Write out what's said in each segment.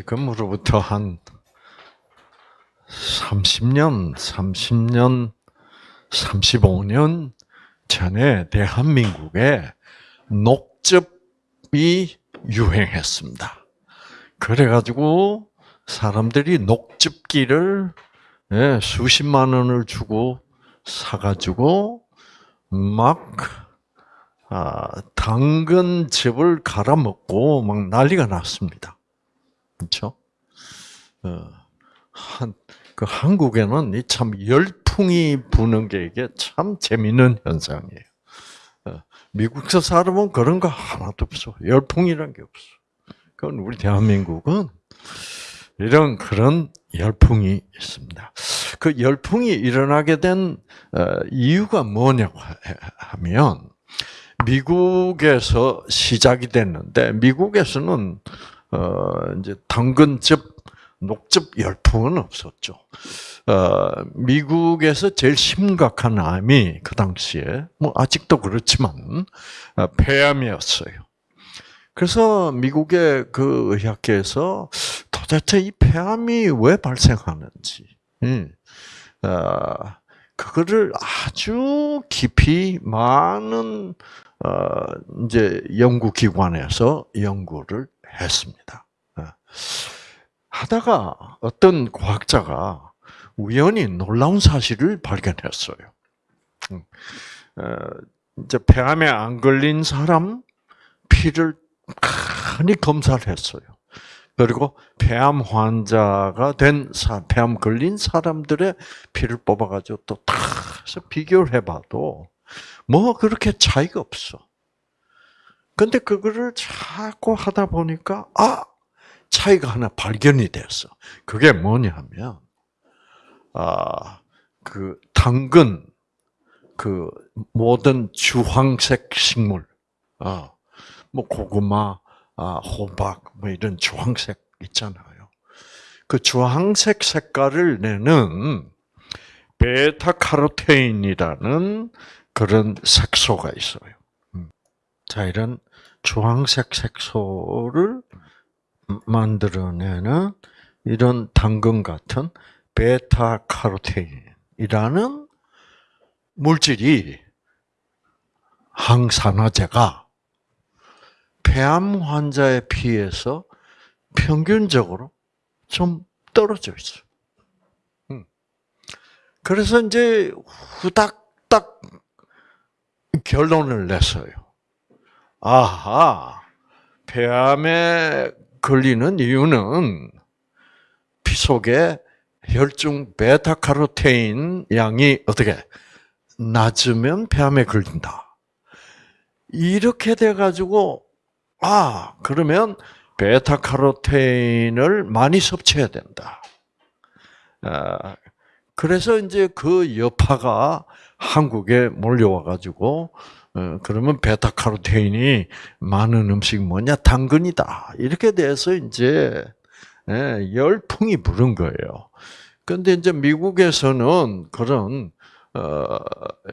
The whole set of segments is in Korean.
지금으로부터 한 30년, 30년, 35년 전에 대한민국에 녹즙이 유행했습니다. 그래가지고 사람들이 녹즙기를 예, 수십만 원을 주고 사가지고 막 아, 당근즙을 갈아 먹고 막 난리가 났습니다. 그렇죠? 어, 한, 그 한국에는 참 열풍이 부는 게 이게 참 재밌는 현상이에요. 어, 미국서 살아보면 그런 거 하나도 없어. 열풍이란 게 없어. 그건 우리 대한민국은 이런 그런 열풍이 있습니다. 그 열풍이 일어나게 된 어, 이유가 뭐냐고 하면 미국에서 시작이 됐는데 미국에서는 어 이제 당근즙 녹즙 열풍은 없었죠. 어, 미국에서 제일 심각한 암이 그 당시에 뭐 아직도 그렇지만 어, 폐암이었어요. 그래서 미국의 그 의학계에서 도대체 이 폐암이 왜 발생하는지, 음, 어, 그거를 아주 깊이 많은 어, 이제 연구기관에서 연구를 했습니다. 어. 하다가 어떤 과학자가 우연히 놀라운 사실을 발견했어요. 음. 어, 이제 폐암에 안 걸린 사람 피를 많이 검사를 했어요. 그리고 폐암 환자가 된 폐암 걸린 사람들의 피를 뽑아가지고 또다 비교를 해봐도 뭐 그렇게 차이가 없어. 근데 그거를 자꾸 하다 보니까 아 차이가 하나 발견이 됐어. 그게 뭐냐면 아그 당근 그 모든 주황색 식물 아뭐 고구마 아 호박 뭐 이런 주황색 있잖아요. 그 주황색 색깔을 내는 베타카로테인이라는 그런 색소가 있어요. 음. 자, 이런 주황색 색소를 만들어내는 이런 당근 같은 베타카로테인이라는 물질이 항산화제가 폐암 환자의 피에서 평균적으로 좀 떨어져 있어요. 음. 그래서 이제 후닥닥 결론을 냈어요. 아하, 폐암에 걸리는 이유는 피 속에 혈중 베타카로테인 양이 어떻게 낮으면 폐암에 걸린다. 이렇게 돼 가지고 아 그러면 베타카로테인을 많이 섭취해야 된다. 아, 그래서 이제 그 여파가 한국에 몰려와 가지고 어, 그러면 베타카로테인이 많은 음식 뭐냐 당근이다 이렇게 돼서 이제 예, 열풍이 부른 거예요. 근데 이제 미국에서는 그런 어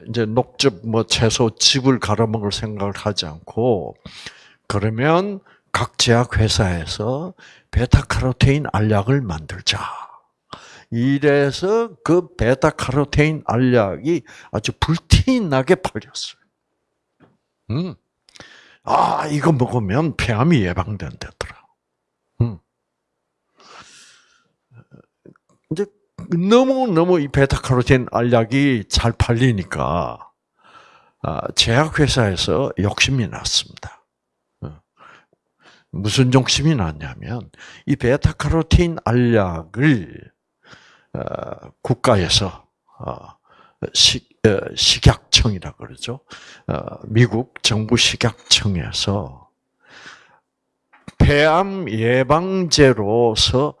이제 녹즙 뭐 채소 즙을 갈아 먹을 생각을 하지 않고 그러면 각 제약 회사에서 베타카로테인 알약을 만들자. 이래서 그 베타카로테인 알약이 아주 불티나게 팔렸어요. 음. 아, 이거 먹으면 폐암이 예방된다더라. 음. 이제 너무너무 이 베타카로틴 알약이 잘 팔리니까 아, 제약회사에서 욕심이 났습니다. 어. 무슨 욕심이 났냐면 이 베타카로틴 알약을 어, 국가에서 어, 식약청이라 그러죠. 미국 정부 식약청에서 폐암 예방제로서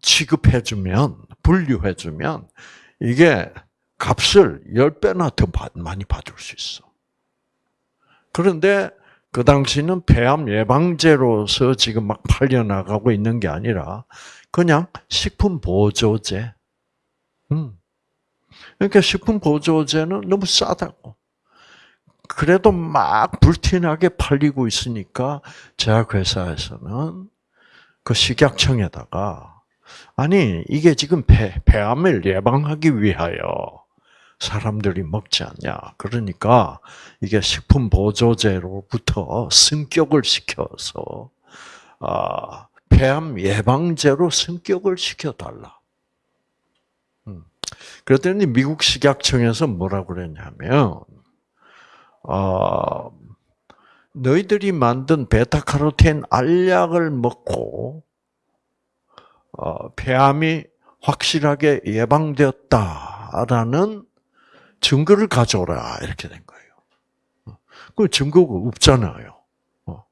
취급해주면, 분류해주면, 이게 값을 10배나 더 많이 받을 수 있어. 그런데 그 당시는 폐암 예방제로서 지금 막 팔려나가고 있는 게 아니라 그냥 식품 보조제. 음. 그러니까 식품 보조제는 너무 싸다고. 그래도 막 불티나게 팔리고 있으니까 제약회사에서는 그 식약청에다가 아니 이게 지금 폐, 폐암을 예방하기 위하여 사람들이 먹지 않냐. 그러니까 이게 식품 보조제로부터 승격을 시켜서 아, 폐암 예방제로 승격을 시켜달라. 음. 그랬더니 미국 식약청에서 뭐라고 그랬냐면, 어, 너희들이 만든 베타카로틴 알약을 먹고 어, 폐암이 확실하게 예방되었다라는 증거를 가져오라 이렇게 된 거예요. 그 증거가 없잖아요. 어.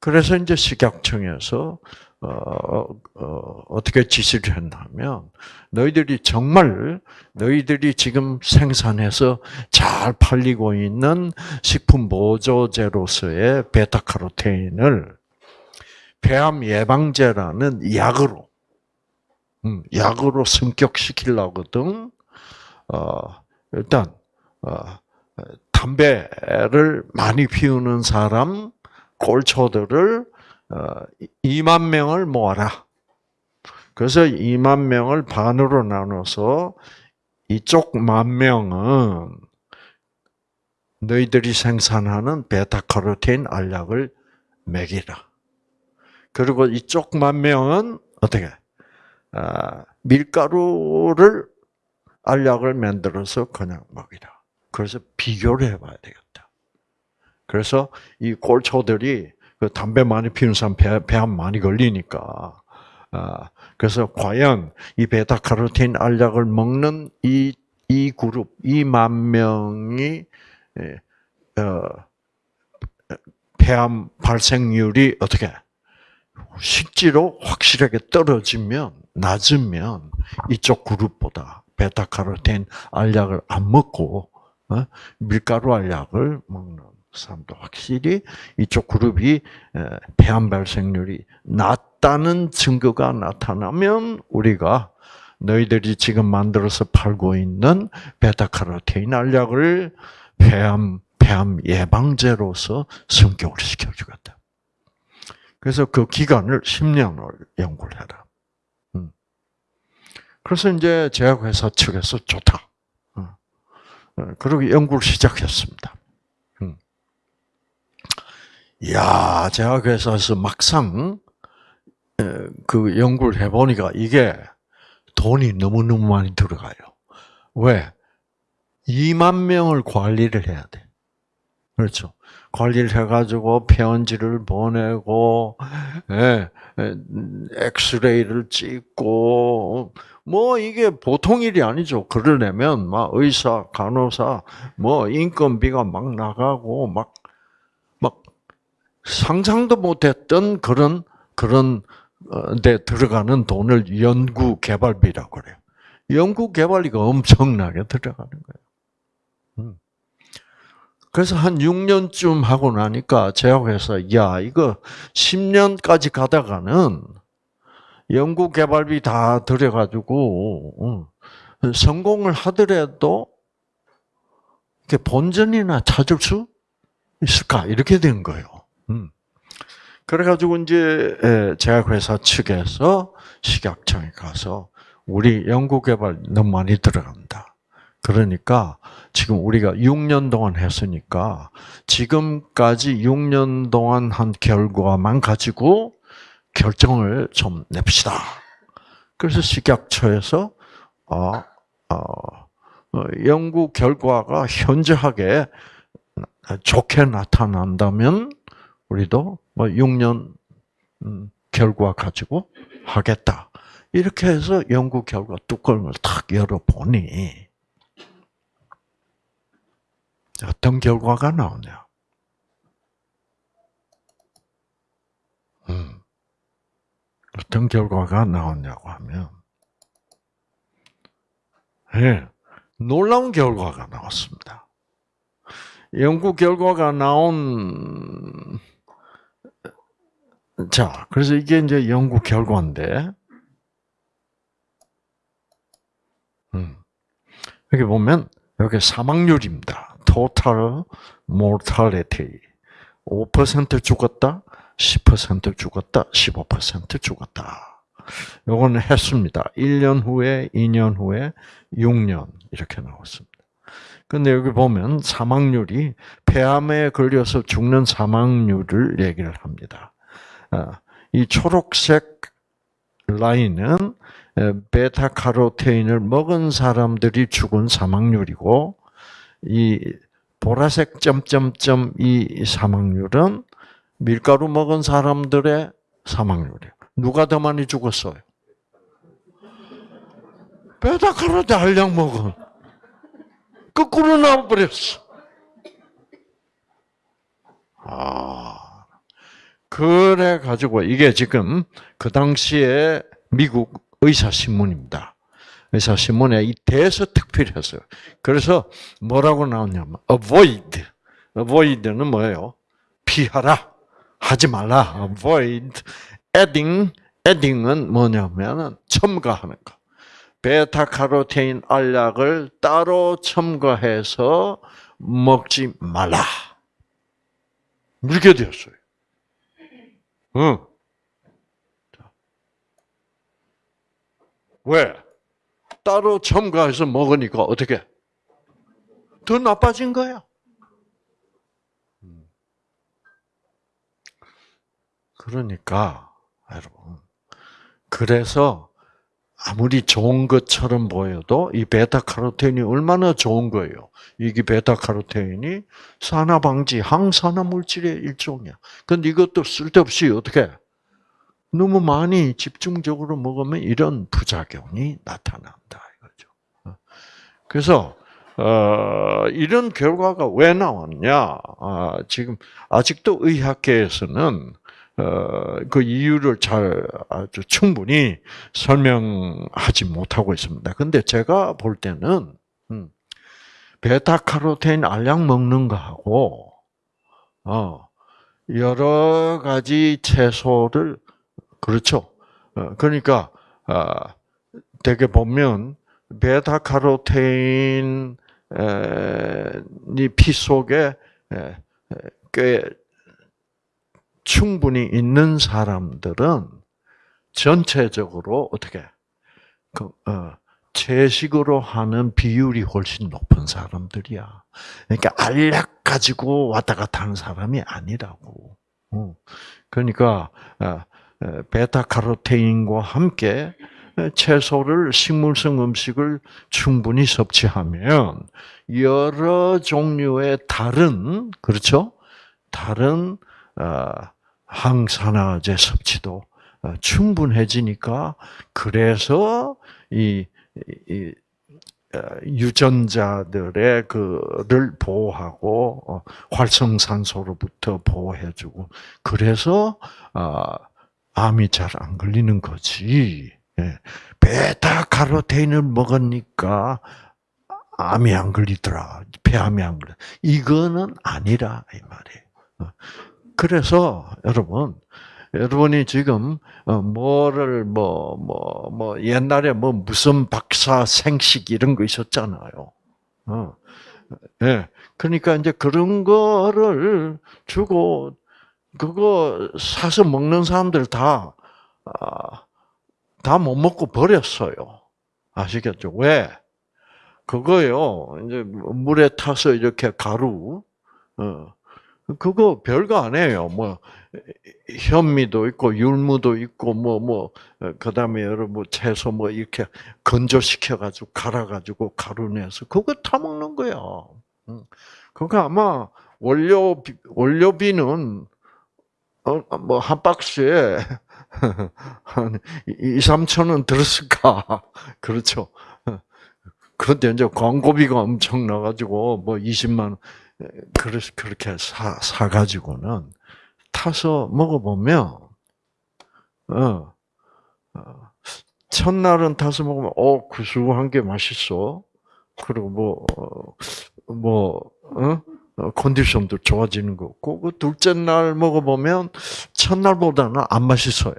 그래서 이제 식약청에서 어, 어, 떻게 지시를 했냐면 너희들이 정말 너희들이 지금 생산해서 잘 팔리고 있는 식품 보조제로서의 베타카로테인을 폐암 예방제라는 약으로 음, 약으로 승격시키려거든. 어, 일단 어, 담배를 많이 피우는 사람 꼴초들을 2만 어, 명을 모아라. 그래서 2만 명을 반으로 나눠서 이쪽 만 명은 너희들이 생산하는 베타카로틴 알약을 먹이라. 그리고 이쪽 만 명은 어떻게 아, 밀가루를 알약을 만들어서 그냥 먹이라. 그래서 비교를 해봐야 되겠다. 그래서 이 꼴초들이 그 담배 많이 피우는 사람 배, 배암 많이 걸리니까. 아, 그래서 과연 이 베타카로틴 알약을 먹는 이, 이 그룹, 이 만 명이, 예, 어, 폐암 발생률이 어떻게, 식지로 확실하게 떨어지면, 낮으면 이쪽 그룹보다 베타카로틴 알약을 안 먹고, 어? 밀가루 알약을 먹는 사람도 확실히 이쪽 그룹이 폐암 발생률이 낮다는 증거가 나타나면 우리가 너희들이 지금 만들어서 팔고 있는 베타카로테인 알약을 폐암 폐암 예방제로서 성격을 시켜주겠다. 그래서 그 기간을 10년을 연구를 해라. 음. 그래서 이제 제약회사 측에서 좋다. 어. 어, 그리고 연구를 시작했습니다. 이야, 제가 그래서 막상 그 연구를 해보니까 이게 돈이 너무너무 많이 들어가요. 왜? 2만 명을 관리를 해야 돼. 그렇죠. 관리를 해가지고 편지를 보내고, 예, 엑스레이를 찍고, 뭐 이게 보통 일이 아니죠. 그러려면 막 의사, 간호사, 뭐 인건비가 막 나가고 막 상상도 못했던 그런 그런 어, 데 들어가는 돈을 연구 개발비라고 그래요. 연구 개발비가 엄청나게 들어가는 거예요. 음. 그래서 한 6년쯤 하고 나니까 제약회사, 야, 이거 10년까지 가다가는 연구 개발비 다 들여가지고, 음, 성공을 하더라도, 본전이나 찾을 수 있을까? 이렇게 된 거예요. 음. 그래가지고 이제 제약회사 측에서 식약청에 가서 우리 연구개발 너무 많이 들어간다. 그러니까 지금 우리가 6년 동안 했으니까 지금까지 6년 동안 한 결과만 가지고 결정을 좀 냅시다. 그래서 식약처에서 어, 어, 연구 결과가 현저하게 좋게 나타난다면 우리도 뭐 6년 음, 결과 가지고 하겠다. 이렇게 해서 연구 결과 뚜껑을 탁 열어보니 어떤 결과가 나오냐? 음, 어떤 결과가 나오냐고 하면, 예, 놀라운 결과가 나왔습니다. 연구 결과가 나온 자, 그래서 이게 이제 연구 결과인데, 음. 여기 보면, 여기 사망률입니다. total mortality. 5% 죽었다, 10% 죽었다, 15% 죽었다. 요거는 했습니다. 1년 후에, 2년 후에, 6년 이렇게 나왔습니다. 근데 여기 보면 사망률이 폐암에 걸려서 죽는 사망률을 얘기를 합니다. 아, 이 초록색 라인은 베타카로테인을 먹은 사람들이 죽은 사망률이고 이 보라색 점점점 이 사망률은 밀가루 먹은 사람들의 사망률이에요. 누가 더 많이 죽었어요? 베타카로테 알약 먹은. 거꾸로 나와버렸어. 아. 그래 가지고 이게 지금 그 당시에 미국 의사 신문입니다. 의사 신문에 이 대서 특필했어요. 그래서 뭐라고 나왔냐면 avoid. avoid는 뭐예요? 피하라. 하지 말라. avoid. adding. adding은 뭐냐면은 첨가하는 거. 베타카로테인 알약을 따로 첨가해서 먹지 말라. 이렇게 되었어요. 응. 왜? 따로 첨가해서 먹으니까 어떻게? 더 나빠진 거야. 그러니까 여러분 그래서 아무리 좋은 것처럼 보여도 이 베타카로테인이 얼마나 좋은 거예요. 이게 베타카로테인이 산화 방지 항산화 물질의 일종이야. 근데 이것도 쓸데없이 어떻게 너무 많이 집중적으로 먹으면 이런 부작용이 나타난다 이거죠. 그래서 어, 이런 결과가 왜 나왔냐? 아, 지금 아직도 의학계에서는 어, 그 이유를 잘 아주 충분히 설명하지 못하고 있습니다. 근데 제가 볼 때는 음, 베타카로테인 알약 먹는 거하고 어, 여러 가지 채소를 그렇죠. 어, 그러니까 아, 되게 보면 베타카로테인이 피 속에 꽤 충분히 있는 사람들은 전체적으로 어떻게 그, 어, 채식으로 하는 비율이 훨씬 높은 사람들이야. 그러니까 알약 가지고 왔다 갔다 하는 사람이 아니라고. 어. 그러니까 어, 베타카로테인과 함께 채소를 식물성 음식을 충분히 섭취하면 여러 종류의 다른 그렇죠? 다른 항산화제 섭취도 충분해지니까 그래서 이, 이 유전자들의 그를 보호하고 어, 활성산소로부터 보호해주고 그래서 암이 잘 안 걸리는 거지. 예. 베타 카로테인을 먹으니까 암이 안 걸리더라. 폐암이 안 걸려. 이거는 아니라 이 말이에요. 어. 그래서 여러분, 여러분이 지금 어, 뭐를 뭐뭐 뭐 옛날에 뭐 무슨 박사 생식 이런 거 있었잖아요. 어. 예. 그러니까 이제 그런 거를 주고 그거 사서 먹는 사람들 다, 아, 다못 먹고 버렸어요. 아시겠죠? 왜? 그거요, 이제 물에 타서 이렇게 가루, 어, 그거 별거 아니에요. 뭐, 현미도 있고, 율무도 있고, 뭐, 뭐, 그 다음에 여러 뭐 채소 뭐 이렇게 건조시켜 가지고, 갈아 가지고, 가루 내서, 그거 타 먹는 거야. 그거 아마 원료, 원료비는 어, 뭐, 한 박스에 한 2, 3천 원 들었을까? 그렇죠. 그런데 이제 광고비가 엄청 나가지고, 뭐 20만 원, 그래서 그렇게 사, 사가지고는 타서 먹어보면, 어, 어, 첫날은 타서 먹으면, 어, 구수한 게 맛있어. 그리고 뭐, 어, 뭐, 어? 어, 컨디션도 좋아지는 거 없고, 그 둘째 날 먹어보면 첫날보다는 안 맛있어요.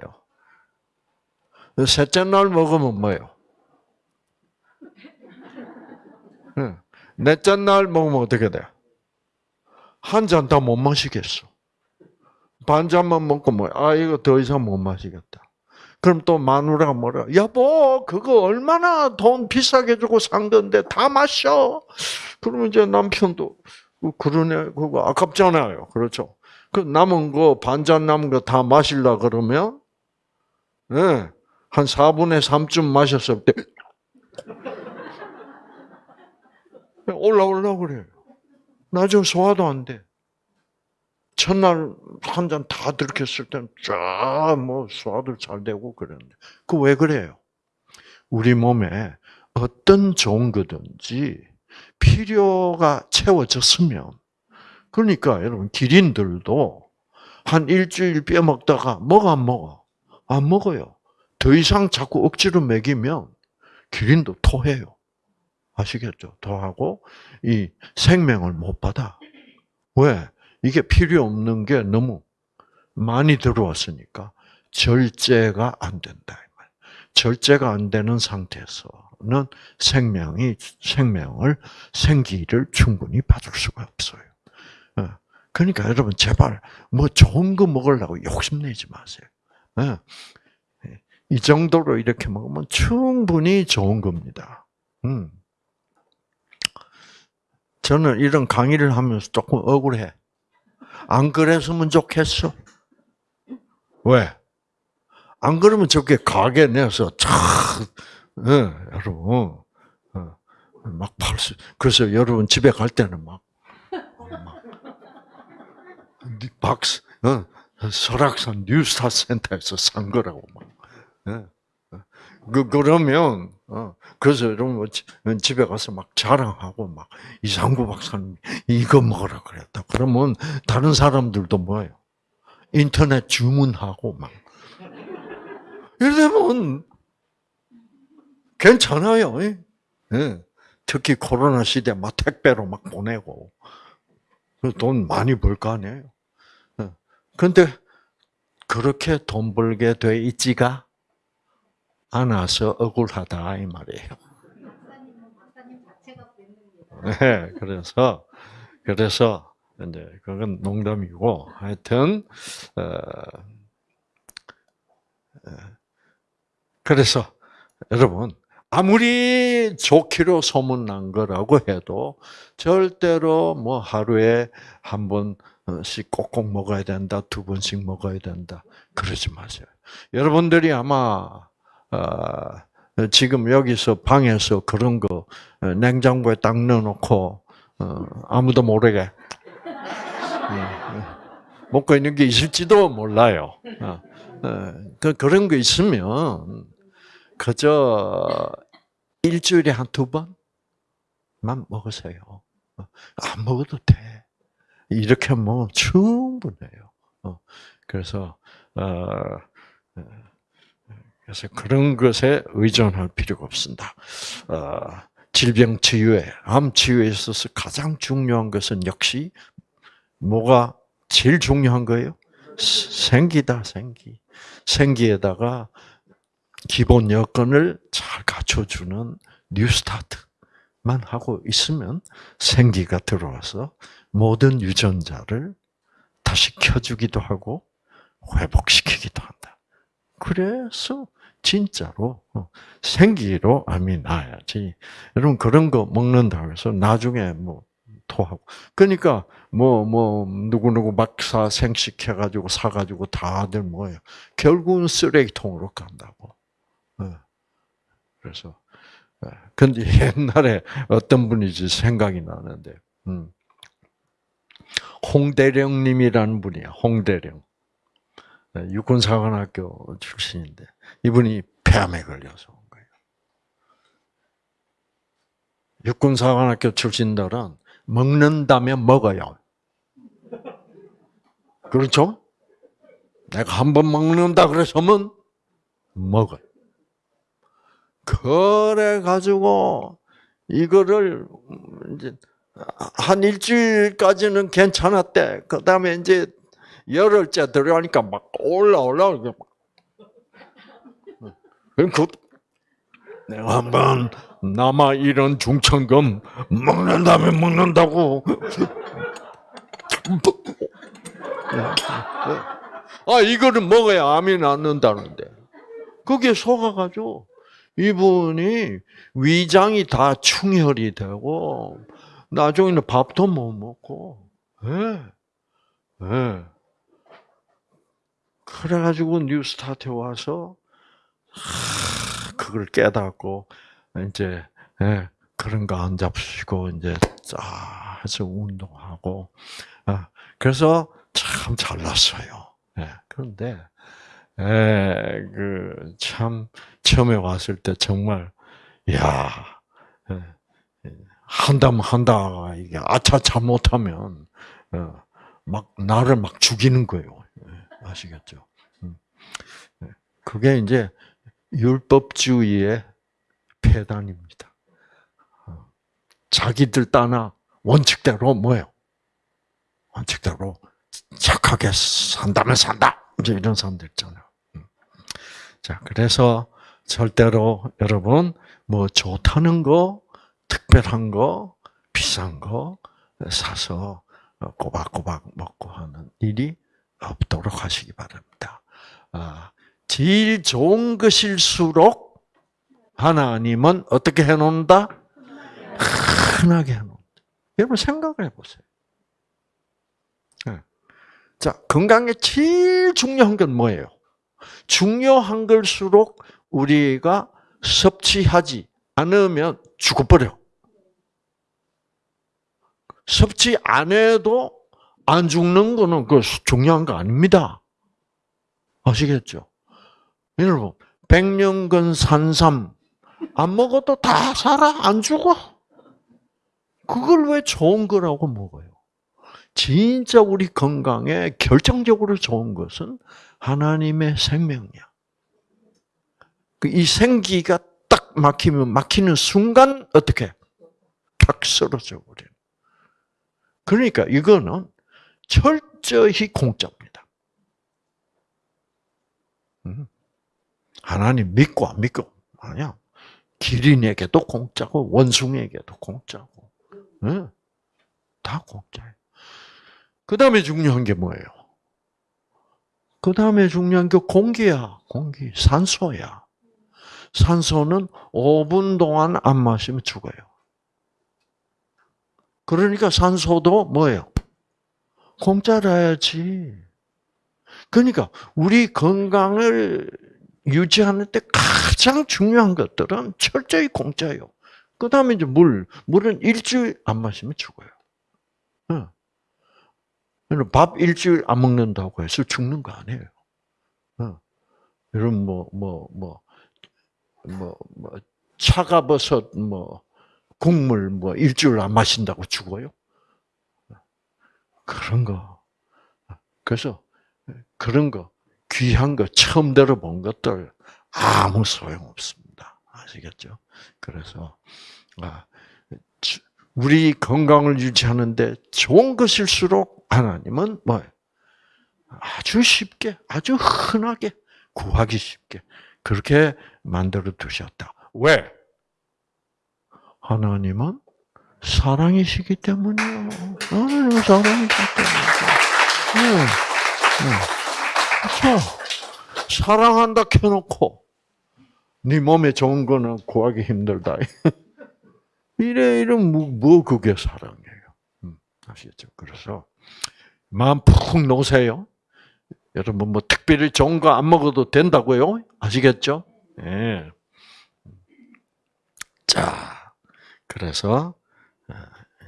셋째 날 먹으면 뭐예요? 넷째 날 먹으면 어떻게 돼? 한 잔 다 못 마시겠어. 반 잔만 먹고 뭐, 아, 이거 더 이상 못 마시겠다. 그럼 또 마누라가 뭐라, 여보, 그거 얼마나 돈 비싸게 주고 산 건데 다 마셔. 그러면 이제 남편도, 어, 그러네, 그거 아깝잖아요. 그렇죠. 그 남은 거, 반 잔 남은 거 다 마실라 그러면, 예, 네, 한 4분의 3쯤 마셨을 때, 올라오려고 그래요. 나중에 소화도 안 돼. 첫날 한 잔 다 들켰을 때는 쫙뭐 소화도 잘 되고 그러는데 그 왜 그래요? 우리 몸에 어떤 좋은 거든지 필요가 채워졌으면 그러니까 여러분 기린들도 한 일주일 뼈 먹다가 먹어 안 먹어? 안 먹어요. 더 이상 자꾸 억지로 먹이면 기린도 토해요. 아시겠죠? 토하고 이 생명을 못 받아. 왜? 이게 필요 없는 게 너무 많이 들어왔으니까 절제가 안 된다. 절제가 안 되는 상태에서는 생명이 생명을 생기를 충분히 받을 수가 없어요. 어. 그러니까 여러분 제발 뭐 좋은 거 먹으려고 욕심내지 마세요. 어. 이 정도로 이렇게 먹으면 충분히 좋은 겁니다. 음. 저는 이런 강의를 하면서 조금 억울해. 안 그랬으면 좋겠어. 왜? 안 그러면 저게 가게 내서 참, 네, 여러분, 어, 막 팔수. 그래서 여러분 집에 갈 때는 막, 막 박스, 어, 설악산 뉴스타 센터에서 산 거라고 막. 네. 그 그러면 어 그래서 여러분 뭐 집에 가서 막 자랑하고 막 이상구 박사님 이거 먹으라 그랬다. 그러면 다른 사람들도 뭐예요? 인터넷 주문하고 막 이러면 괜찮아요. 예. 특히 코로나 시대 막 택배로 막 보내고 돈 많이 벌 거 아니에요. 그런데 그렇게 돈 벌게 돼 있지가 않아서 억울하다 이 말이에요. 네, 그래서 그래서 이제 그건 농담이고 하여튼 어, 어, 그래서 여러분 아무리 좋기로 소문난 거라고 해도 절대로 뭐 하루에 한 번씩 꼭꼭 먹어야 된다, 두 번씩 먹어야 된다 그러지 마세요. 여러분들이 아마 아, 지금 여기서 방에서 그런 거 어, 냉장고에 딱 넣어놓고 어, 아무도 모르게 음, 먹고 있는 게 있을지도 몰라요. 어, 그 그런 거 있으면 그저 일주일에 한 두 번만 먹으세요. 안 먹어도 돼. 이렇게 먹으면 충분해요. 그래서 그래서 그런 것에 의존할 필요가 없습니다. 어, 질병 치유에, 암 치유에 있어서 가장 중요한 것은 역시 뭐가 제일 중요한 거예요? 생기다, 생기. 생기에다가 기본 여건을 잘 갖춰주는 뉴스타트만 하고 있으면 생기가 들어와서 모든 유전자를 다시 켜주기도 하고 회복시키기도 한다. 그래서 진짜로 어, 생기로 암이 나야지. 여러분 그런 거 먹는다 해서 나중에 뭐 토하고. 그러니까 뭐뭐 누구 누구 막사 생식해 가지고 사 가지고 다들 뭐예요. 결국은 쓰레기통으로 간다고. 어. 그래서 어, 근데 옛날에 어떤 분이지 생각이 나는데, 음. 홍대령님이라는 분이야. 홍대령. 네, 육군사관학교 출신인데 이분이 폐암에 걸려서 온 거예요. 육군사관학교 출신들은 먹는다면 먹어요. 그렇죠? 내가 한 번 먹는다 그래서면 먹어요. 그래 가지고 이거를 이제 한 일주일까지는 괜찮았대. 그 다음에 이제 열흘째 들어가니까 막 올라올라. 그 내가 한번 남아 이런 중천금 먹는다면 먹는다고 아, 이거를 먹어야 암이 낫는다는데. 그게 속아가지고 이분이 위장이 다 충혈이 되고 나중에는 밥도 못 먹고, 예, 예. 그래가지고 뉴스타트에 와서 하, 그걸 깨닫고 이제 예, 그런 거 안 잡수시고 이제 쫙 해서 운동하고 아, 그래서 참 잘났어요. 예, 그런데 예, 그 참 처음에 왔을 때 정말 야 예, 한다면 한다 이게 아차차 못하면 어, 막 나를 막 죽이는 거예요. 예, 아시겠죠? 음. 예, 그게 이제 율법주의의 폐단입니다. 어, 자기들 따나 원칙대로 뭐요? 원칙대로 착하게 산다면 산다. 이제 이런 사람들 있잖아요. 음. 자, 그래서 절대로 여러분 뭐 좋다는 거, 특별한 거, 비싼 거 사서 꼬박꼬박 먹고 하는 일이 없도록 하시기 바랍니다. 아, 제일 좋은 것일수록 하나님은 어떻게 해놓는다? 흔하게 해놓는다. 여러분 생각을 해보세요. 자, 건강에 제일 중요한 건 뭐예요? 중요한 걸수록 우리가 섭취하지 않으면 죽어버려. 섭취 안 해도 안 죽는 거는 그 중요한 거 아닙니다. 아시겠죠? 여러분, 백년근 산삼 안 먹어도 다 살아 안 죽어. 그걸 왜 좋은 거라고 먹어요? 진짜 우리 건강에 결정적으로 좋은 것은 하나님의 생명이야. 그이 생기가 딱 막히면 막히는 순간 어떻게 탁 쓰러져 버려. 그러니까 이거는 철저히 공짜입니다. 음. 하나님 믿고 안 믿고 아니야. 기린에게도 공짜고 원숭이에게도 공짜고, 다 공짜예요. 그 다음에 중요한 게 뭐예요? 그 다음에 중요한 게 공기야. 공기. 산소야. 산소는 5분 동안 안 마시면 죽어요. 그러니까 산소도 뭐예요? 공짜라야지. 그러니까 우리 건강을 유지하는 데 가장 중요한 것들은 철저히 공짜예요. 그 다음에 이제 물. 물은 일주일 안 마시면 죽어요. 밥 일주일 안 먹는다고 해서 죽는 거 아니에요. 어. 여러분 뭐뭐 뭐 뭐 뭐 차가버섯 뭐 국물 뭐 일주일 안 마신다고 죽어요? 그런 거. 그래서 그런 거 귀한 거 처음 들어본 것들 아무 소용 없습니다. 아시겠죠? 그래서 아, 우리 건강을 유지하는데 좋은 것일수록 하나님은 뭐 아주 쉽게, 아주 흔하게 구하기 쉽게 그렇게 만들어 두셨다. 왜? 하나님은 사랑이시기 때문이요. 하나님은 사랑이시기 때문이죠. 네. 네. 그렇죠. 사랑한다 켜놓고 네 몸에 좋은 거는 구하기 힘들다. 이래 이래 뭐, 뭐 그게 사랑이에요. 음, 아시겠죠? 그래서 마음 푹 놓으세요. 여러분 뭐 특별히 좋은 거 안 먹어도 된다고요? 아시겠죠? 예. 네. 자, 그래서 어,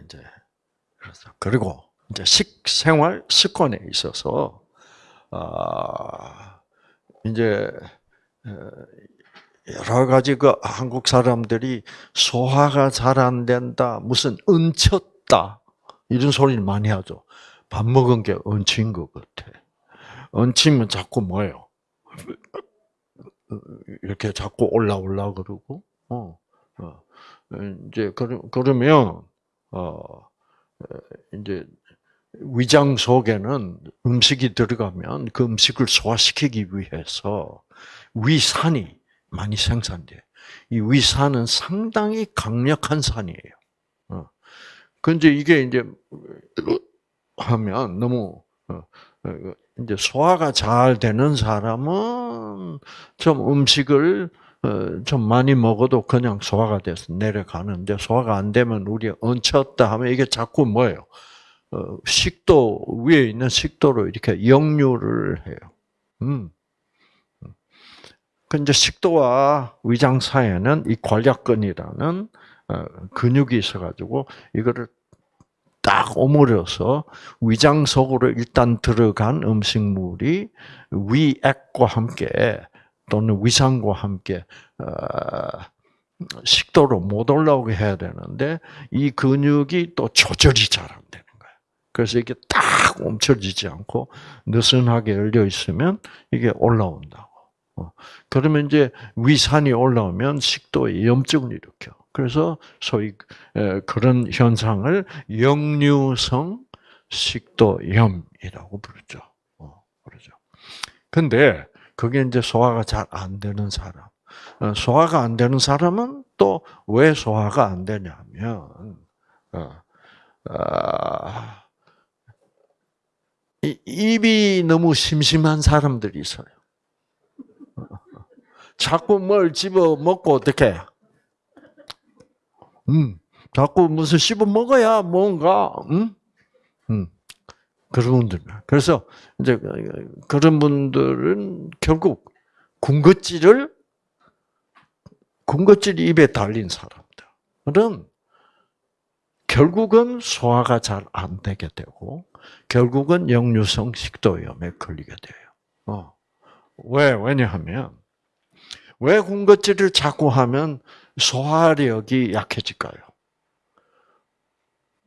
이제 그래서 그리고 이제 식생활 습관에 있어서 아 이제 어, 여러 가지 그 한국 사람들이 소화가 잘 안 된다, 무슨 은쳤다 이런 소리를 많이 하죠. 밥 먹은 게 얹힌 것 같아. 얹히면 자꾸 뭐예요? 이렇게 자꾸 올라올라 그러고, 어, 어. 이제 그러면 어 이제 위장 속에는 음식이 들어가면 그 음식을 소화시키기 위해서 위산이 많이 생산돼. 이 위산은 상당히 강력한 산이에요. 어. 근데 이게 이제 하면 너무 어, 어, 이제 소화가 잘 되는 사람은 좀 음식을 어, 좀 많이 먹어도 그냥 소화가 돼서 내려가는데 소화가 안 되면 우리 얹혔다 하면 이게 자꾸 뭐예요? 어, 식도 위에 있는 식도로 이렇게 역류를 해요. 음. 그 이제 식도와 위장 사이에는 이 관략근이라는 근육이 있어가지고 이거를 딱 오므려서 위장 속으로 일단 들어간 음식물이 위액과 함께 또는 위산과 함께 어, 식도로 못 올라오게 해야 되는데 이 근육이 또 조절이 잘 안 되는 거예요. 그래서 이게 딱 멈춰지지 않고 느슨하게 열려 있으면 이게 올라온다고. 어, 그러면 이제 위산이 올라오면 식도에 염증을 일으켜. 그래서 소위 그런 현상을 역류성 식도염이라고 부르죠. 어, 그러죠. 근데 그게 이제 소화가 잘 안 되는 사람. 어, 소화가 안 되는 사람은 또 왜 소화가 안 되냐면 어, 아, 입이 너무 심심한 사람들이 있어요. 자꾸 뭘 집어 먹고 어떻게 음, 자꾸 무슨 씹어 먹어야 뭔가, 음, 음, 그런 분들. 그래서 이제 그런 분들은 결국 군것질을 군것질이 입에 달린 사람들은 결국은 소화가 잘 안 되게 되고 결국은 역류성 식도염에 걸리게 돼요. 어. 왜? 왜냐하면 왜 군것질을 자꾸 하면 소화력이 약해질까요?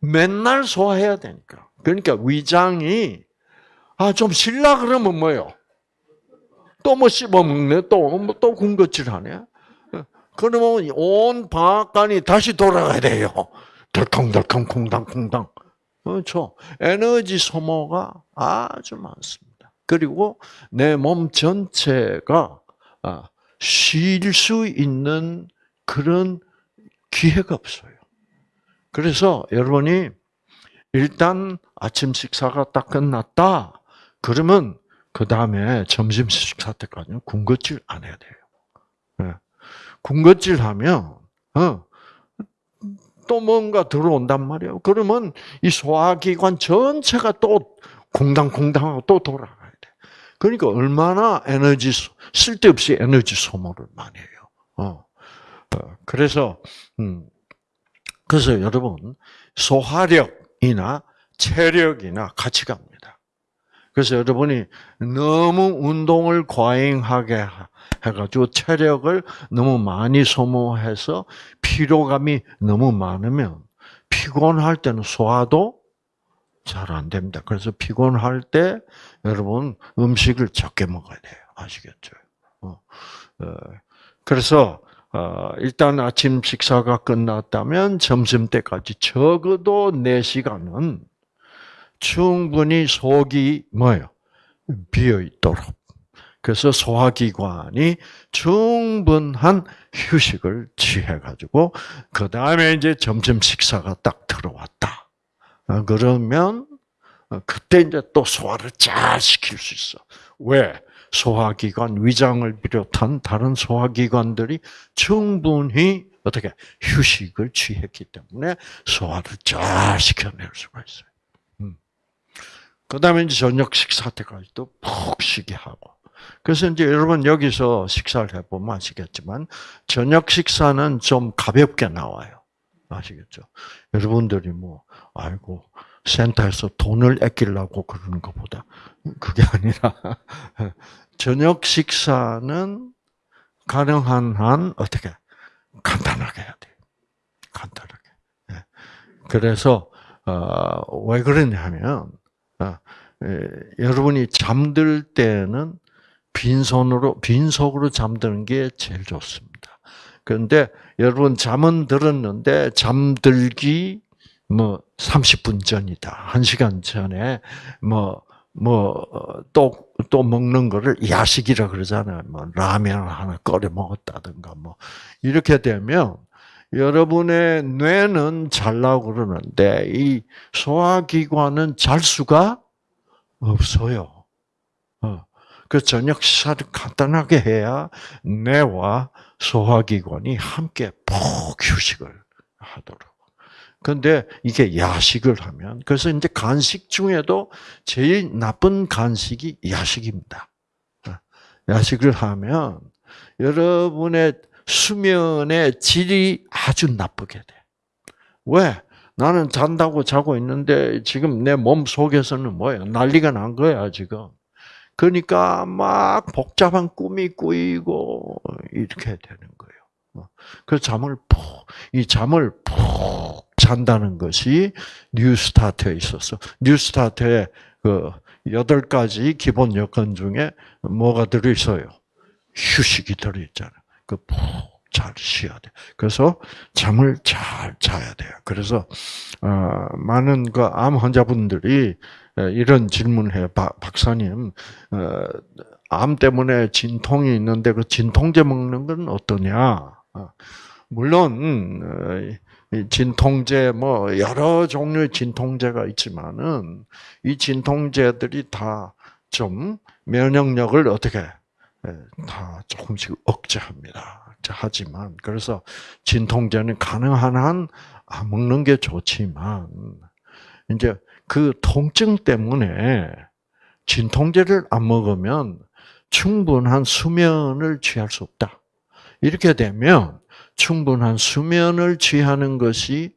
맨날 소화해야 되니까. 그러니까 위장이 아좀 쉴라 그러면 뭐요? 또 뭐 씹어 먹네, 또또 뭐 군것질하네. 그러면 온 방앗간이 다시 돌아가야 돼요. 덜컹덜컹 콩당콩당. 그렇죠. 에너지 소모가 아주 많습니다. 그리고 내 몸 전체가 아, 쉴수 있는 그런 기회가 없어요. 그래서 여러분이 일단 아침 식사가 딱 끝났다. 그러면 그 다음에 점심 식사 때까지는 군것질 안 해야 돼요. 네. 군것질 하면 어, 또 뭔가 들어온단 말이에요. 그러면 이 소화기관 전체가 또 공당공당하고 또 돌아가야 돼. 그러니까 얼마나 에너지 쓸데없이 에너지 소모를 많이 해요. 어. 어, 그래서 음, 그래서 여러분 소화력 이나 체력이나 같이 갑니다. 그래서 여러분이 너무 운동을 과잉하게 해가지고 체력을 너무 많이 소모해서 피로감이 너무 많으면 피곤할 때는 소화도 잘 안 됩니다. 그래서 피곤할 때 여러분 음식을 적게 먹어야 돼요. 아시겠죠? 어, 어, 그래서 어, 일단 아침 식사가 끝났다면 점심 때까지 적어도 4시간은 충분히 속이 뭐예요? 비어 있도록. 그래서 소화기관이 충분한 휴식을 취해 가지고 그 다음에 이제 점심 식사가 딱 들어왔다. 어, 그러면 어, 그때 이제 또 소화를 잘 시킬 수 있어. 왜? 소화기관, 위장을 비롯한 다른 소화기관들이 충분히 어떻게 휴식을 취했기 때문에 소화를 잘 시켜낼 수가 있어요. 음. 그 다음에 이제 저녁 식사 때까지도 푹 쉬게 하고. 그래서 이제 여러분 여기서 식사를 해보면 아시겠지만, 저녁 식사는 좀 가볍게 나와요. 아시겠죠? 여러분들이 뭐, 아이고, 센터에서 돈을 아끼려고 그러는 것보다, 그게 아니라, 저녁 식사는 가능한 한 어떻게 간단하게 해야 돼요. 간단하게. 예. 그래서 어, 왜 그러냐면 어, 여러분이 잠들 때는 빈손으로 빈속으로 잠드는 게 제일 좋습니다. 그런데 여러분 잠은 들었는데 잠들기 뭐 30분 전이다. 1시간 전에 뭐 뭐또또 또 먹는 거를 야식이라 그러잖아요. 뭐 라면 하나 끓여 먹었다든가 뭐 이렇게 되면 여러분의 뇌는 잘라고 그러는데 이 소화기관은 잘 수가 없어요. 어. 그 저녁 식사를 간단하게 해야 뇌와 소화기관이 함께 푹 휴식을 하도록. 근데 이게 야식을 하면 그래서 이제 간식 중에도 제일 나쁜 간식이 야식입니다. 어. 야식을 하면 여러분의 수면의 질이 아주 나쁘게 돼. 왜? 나는 잔다고 자고 있는데 지금 내 몸 속에서는 뭐예요? 난리가 난 거야, 지금. 그러니까 막 복잡한 꿈이 꾸이고 이렇게 되는 거예요. 그 잠을 푹, 이 잠을 푹 잔다는 것이 뉴스타트에 있어서 뉴스타트에 그 여덟 가지 기본 여건 중에 뭐가 들어 있어요? 휴식이 들어 있잖아요. 그 푹 잘 쉬어야 돼. 그래서 잠을 잘 자야 돼요. 그래서 어, 많은 그 암 환자분들이 이런. 박, 박사님, 어, 암 때문에 진통이 있는데 그 진통제 먹는 건 어떠냐? 어, 물론 진통제 뭐 여러 종류의 진통제가 있지만은 이 진통제들이 다 좀 면역력을 어떻게 다 조금씩 억제합니다. 하지만 그래서 진통제는 가능한 한 먹는 게 좋지만 이제 그 통증 때문에 진통제를 안 먹으면 충분한 수면을 취할 수 없다. 이렇게 되면 충분한 수면을 취하는 것이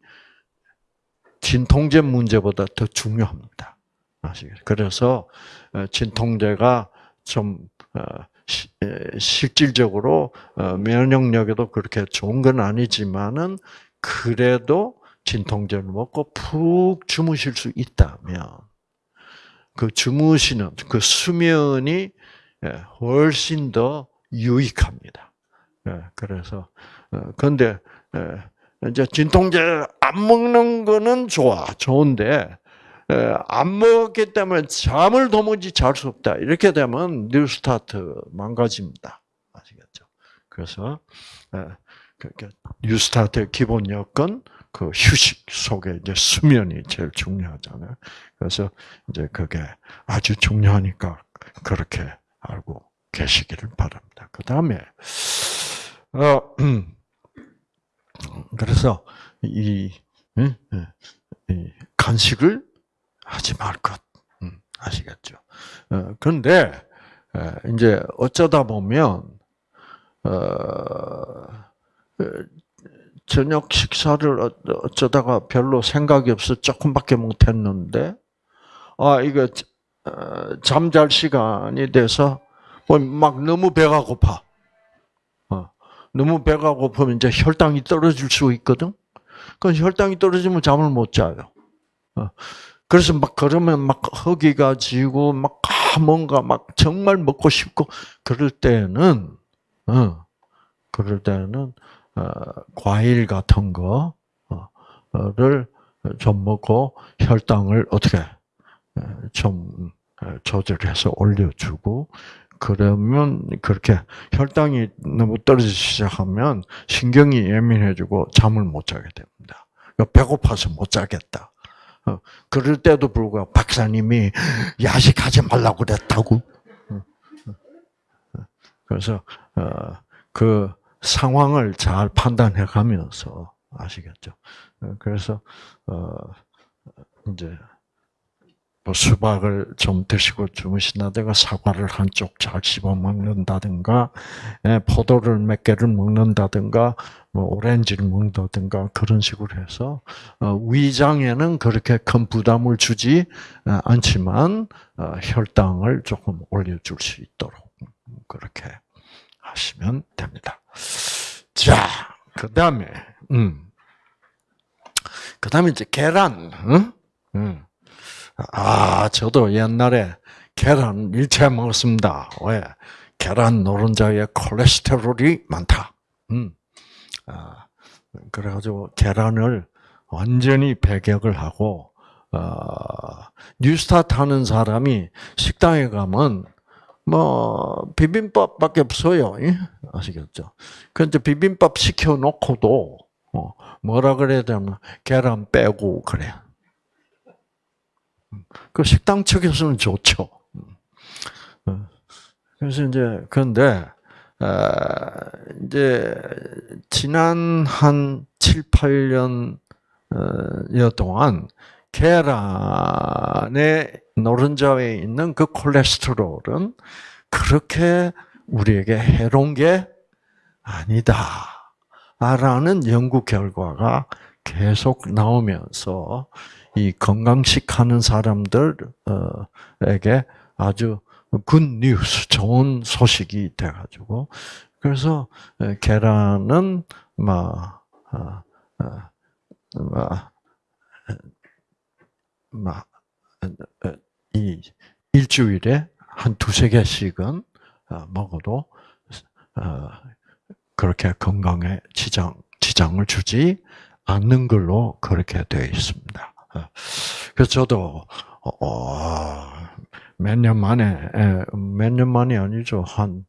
진통제 문제보다 더 중요합니다. 아시겠죠? 그래서 어, 진통제가 좀 어, 실질적으로 어, 면역력에도 그렇게 좋은 건 아니지만은 그래도 진통제를 먹고 푹 주무실 수 있다면 그 주무시는 그 수면이 예, 훨씬 더 유익합니다. 예, 그래서 근데 예, 이제 진통제 안 먹는 거는 좋아, 좋은데 안 먹었기 때문에 잠을 도무지 잘 수 없다. 이렇게 되면 뉴스타트 망가집니다. 아시겠죠? 그래서 뉴스타트의 기본 여건 그 휴식 속에 이제 수면이 제일 중요하잖아요. 그래서 이제 그게 아주 중요하니까 그렇게 알고 계시기를 바랍니다. 그 다음에 어 그래서 이, 이 간식을 하지 말 것. 음, 아시겠죠? 어, 그런데 이제 어쩌다 보면 어, 저녁 식사를 어, 어쩌다가 별로 생각이 없어 조금밖에 못했는데 아 이거 잠잘 시간이 돼서 뭐막 너무 배가 고파. 너무 배가 고프면 이제 혈당이 떨어질 수 있거든. 그 혈당이 떨어지면 잠을 못 자요. 그래서 막 그러면 막 허기가 지고 막 아, 뭔가 막 정말 먹고 싶고 그럴 때는 어, 그럴 때는 어, 과일 같은 거를 좀 먹고 혈당을 어떻게 좀 조절해서 올려주고 그러면 그렇게 혈당이 너무 떨어지기 시작하면 신경이 예민해지고 잠을 못 자게 됩니다. 배고파서 못 자겠다. 어, 그럴 때도 불구하고 박사님이 야식하지 말라고 그랬다고. 어, 어, 그래서 그 상황을 잘 판단해 가면서 아시겠죠. 그래서 이제 뭐 수박을 좀 드시고 주무신다든가 사과를 한쪽 잘 씹어 먹는다든가 예, 포도를 몇 개를 먹는다든가 뭐 오렌지를 먹는다든가 그런 식으로 해서 어, 위장에는 그렇게 큰 부담을 주지 어, 않지만 어, 혈당을 조금 올려줄 수 있도록 그렇게 하시면 됩니다. 자, 그 다음에 음, 그 다음에 이제 계란, 응? 응. 아, 저도 옛날에 계란 일체 먹었습니다. 왜? 계란 노른자에 콜레스테롤이 많다. 음. 아, 그래가지고 계란을 완전히 배격을 하고, 어, 뉴스타트 하는 사람이 식당에 가면, 뭐, 비빔밥밖에 없어요. 아시겠죠? 근데 비빔밥 시켜놓고도, 어, 뭐라 그래야 되나, 계란 빼고, 그래. 그 식당 측에서는 좋죠. 어. 그래서 이제 그런데 이제 지난 한 7, 8년 여 동안 계란의 노른자에 있는 그 콜레스테롤은 그렇게 우리에게 해로운 게 아니다. 라는 연구 결과가 계속 나오면서 이 건강식 하는 사람들에게 아주 good news, 좋은 소식이 돼가지고 그래서 계란은 막, 막, 막, 이 일주일에 한 두세 개씩은 어, 먹어도 어, 그렇게 건강에 지장, 지장을 주지 않는 걸로 그렇게 되어 있습니다. 어, 그래서 저도, 몇 년 만에, 몇 년 만이 아니죠. 한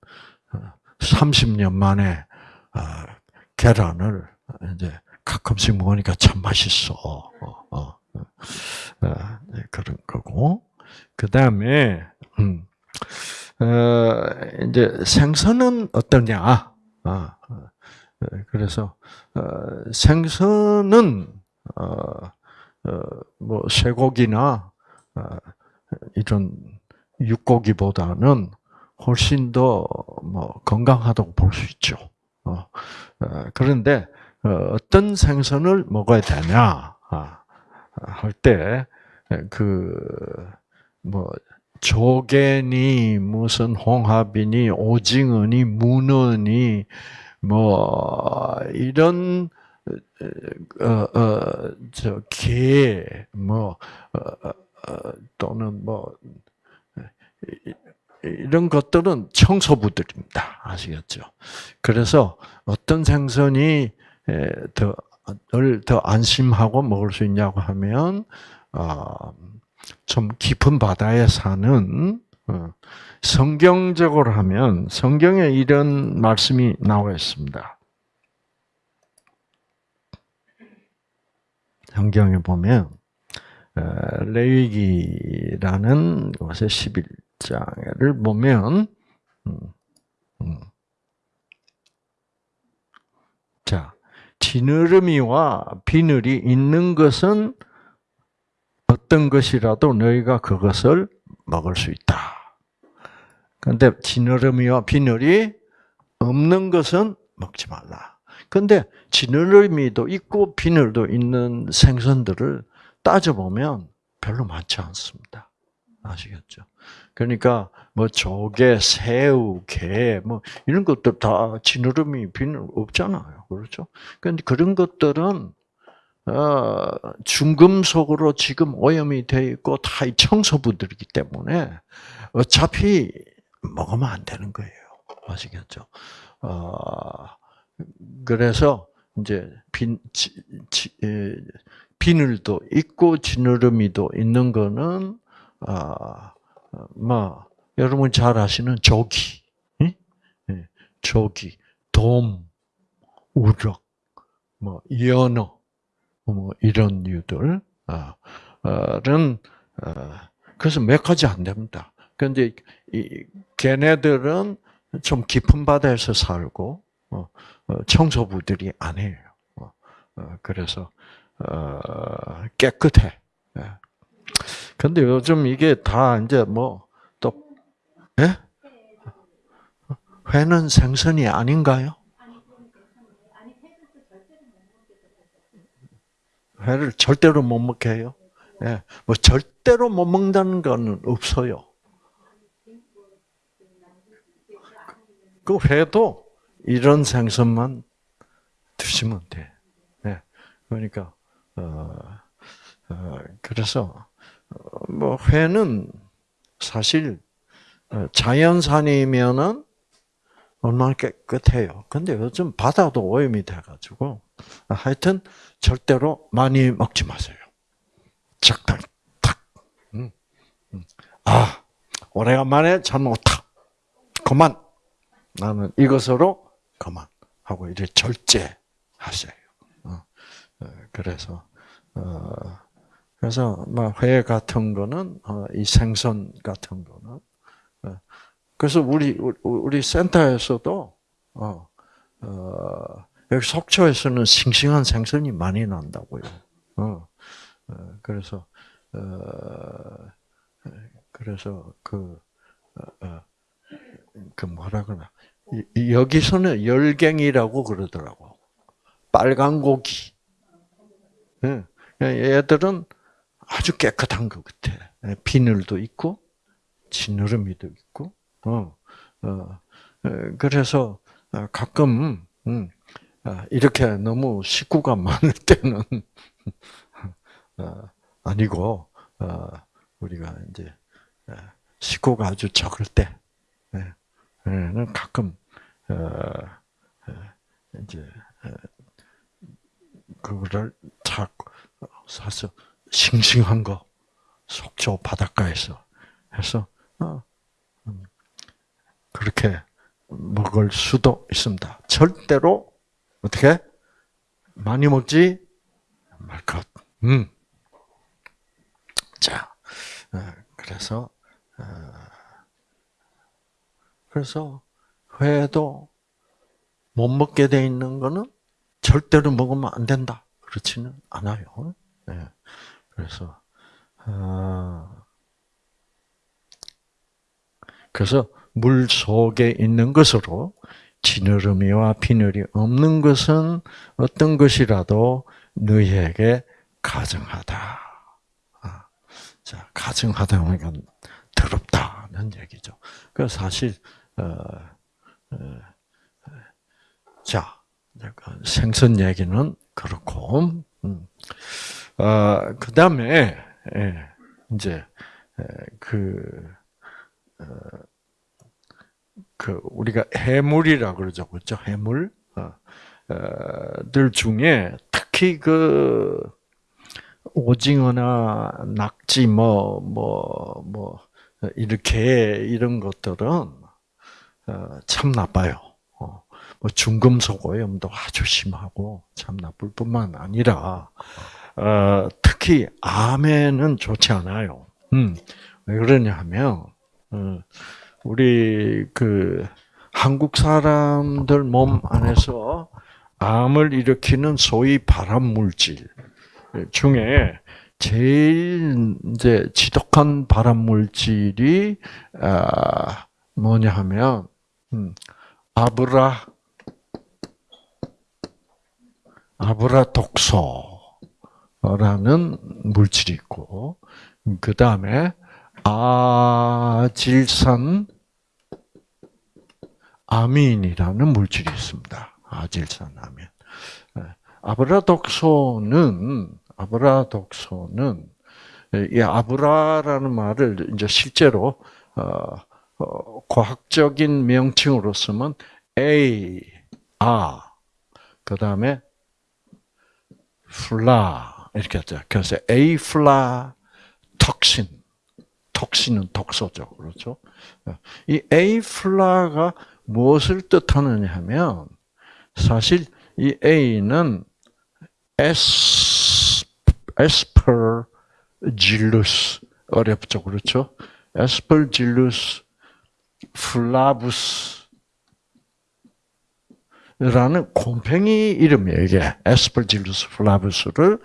30년 만에 계란을 이제 가끔씩 먹으니까 참 맛있어. 네, 그런 거고. 그 다음에, 음, 어, 이제 생선은 어떠냐? 아, 어, 그래서 어, 생선은 어, 어, 뭐 쇠고기나 어, 이런 육고기보다는 훨씬 더 뭐 건강하다고 볼 수 있죠. 어, 그런데 어떤 생선을 먹어야 되냐 아, 할때 그 뭐 조개니 무슨 홍합이니 오징어니 문어니 뭐 이런 어 어저게뭐 어, 어, 어, 또는 뭐 이런 것들은 청소부들입니다. 아시겠죠? 그래서 어떤 생선이 더 더 안심하고 먹을 수 있냐고 하면 아좀 깊은 바다에 사는 어, 성경적으로 하면 성경에 이런 말씀이 나와 있습니다. 성경에 보면 레위기라는 것의 11장을 보면 음, 음. 자 지느러미와 비늘이 있는 것은 어떤 것이라도 너희가 그것을 먹을 수 있다. 그런데 지느러미와 비늘이 없는 것은 먹지 말라. 근데 지느러미도 있고 비늘도 있는 생선들을 따져보면 별로 많지 않습니다. 아시겠죠? 그러니까 뭐 조개, 새우, 게, 뭐 이런 것들 다 지느러미, 비늘 없잖아요. 그렇죠? 그런데 그런 것들은 어, 중금속으로 지금 오염이 되어 있고 다 청소부들이기 때문에 어차피 먹으면 안 되는 거예요. 아시겠죠? 어, 그래서 이제 빈, 지, 지, 비늘도 있고 지느러미도 있는 거는 아, 뭐 여러분 잘 아시는 조기, 예, 조기, 돔, 우럭, 뭐 연어 뭐 이런 류들, 아, 는 어, 그래서 몇 가지 안 됩니다. 그런데 이 걔네들은 좀 깊은 바다에서 살고 어, 어, 청소부들이 아니에요. 그래서 깨끗해. 근데 요즘 이게 다 이제 뭐또 예? 회는 생선이 아닌가요? 회를 절대로 못 먹게 해요. 예, 뭐 절대로 못 먹는다는 거는 없어요. 그 회도 이런 생선만 드시면 돼. 예, 그러니까 어, 어, 그래서 어, 뭐 회는 사실 어, 자연산이면은 얼마나 깨끗해요. 근데 요즘 바다도 오염이 돼가지고 하여튼 절대로 많이 먹지 마세요. 적당히 탁. 음, 음. 아 오래간만에 잘 먹었다. 그만. 나는 이것으로 그만 하고 이제 절제하세요. 어, 어, 그래서 어, 그래서 뭐회 같은 거는 어, 이 생선 같은 거는 어, 그래서 우리 우리 센터에서도 여기 속초에서는 싱싱한 생선이 많이 난다고요. 그래서 어, 그래서 그, 그 뭐라 그러나 여기서는 열갱이라고 그러더라고. 빨간 고기. 예, 얘들은 아주 깨끗한 것 같아. 예, 비늘도 있고 지느러미도 있고. 어, 어, 그래서 가끔 음, 아, 이렇게 너무 식구가 많을 때는 아니고 우리가 이제 식구가 아주 적을 때 는 가끔 이제 그거를 탁 사서 싱싱한 거 속초 바닷가에서 해서 어, 음, 그렇게 먹을 수도 있습니다. 절대로 어떻게 많이 먹지 말 것. 음. 자, 어, 그래서 어, 그래서 회도 못 먹게 돼 있는 거는 절대로 먹으면 안 된다. 그렇지는 않아요. 네. 그래서 아, 그래서 물 속에 있는 것으로 지느러미와 비늘이 없는 것은 어떤 것이라도 너희에게 가증하다. 아, 자, 가증하다는 더럽다는 얘기죠. 그 사실 자 생선 얘기는 그렇고 음. 어, 그 다음에 예, 이제 그, 어, 그 우리가 해물이라 그러죠, 그렇죠? 해물 어, 들 중에 특히 그 오징어나 낙지 뭐 뭐뭐 뭐 이렇게 이런 것들은 참 나빠요. 뭐 중금속 오염도 아주 심하고 참 나쁠 뿐만 아니라 어, 특히 암에는 좋지 않아요. 음, 왜 그러냐면 어, 우리 그 한국 사람들 몸 안에서 암을 일으키는 소위 발암 물질 중에 제일 이제 지독한 발암 물질이 아, 뭐냐 하면 음, 아브라 아브라 독소라는 물질이 있고 그 다음에 아질산 아민이라는 물질이 있습니다. 아질산 아민. 예, 아브라 독소는 아브라 독소는 이 아플라라는 말을 이제 실제로 어, 어, 과학적인 명칭으로 쓰면 A, 아, 그 다음에 플라 이렇게 하죠. 그래서 Afla toxin, toxin은 독소죠, 그렇죠? 이 Afla가 무엇을 뜻하느냐 하면 사실 이 A는 에스 Aspergillus 어렵죠, 그렇죠? Aspergillus flavus 라는 곰팽이 이름이에요, 이게. Aspergillus flavus를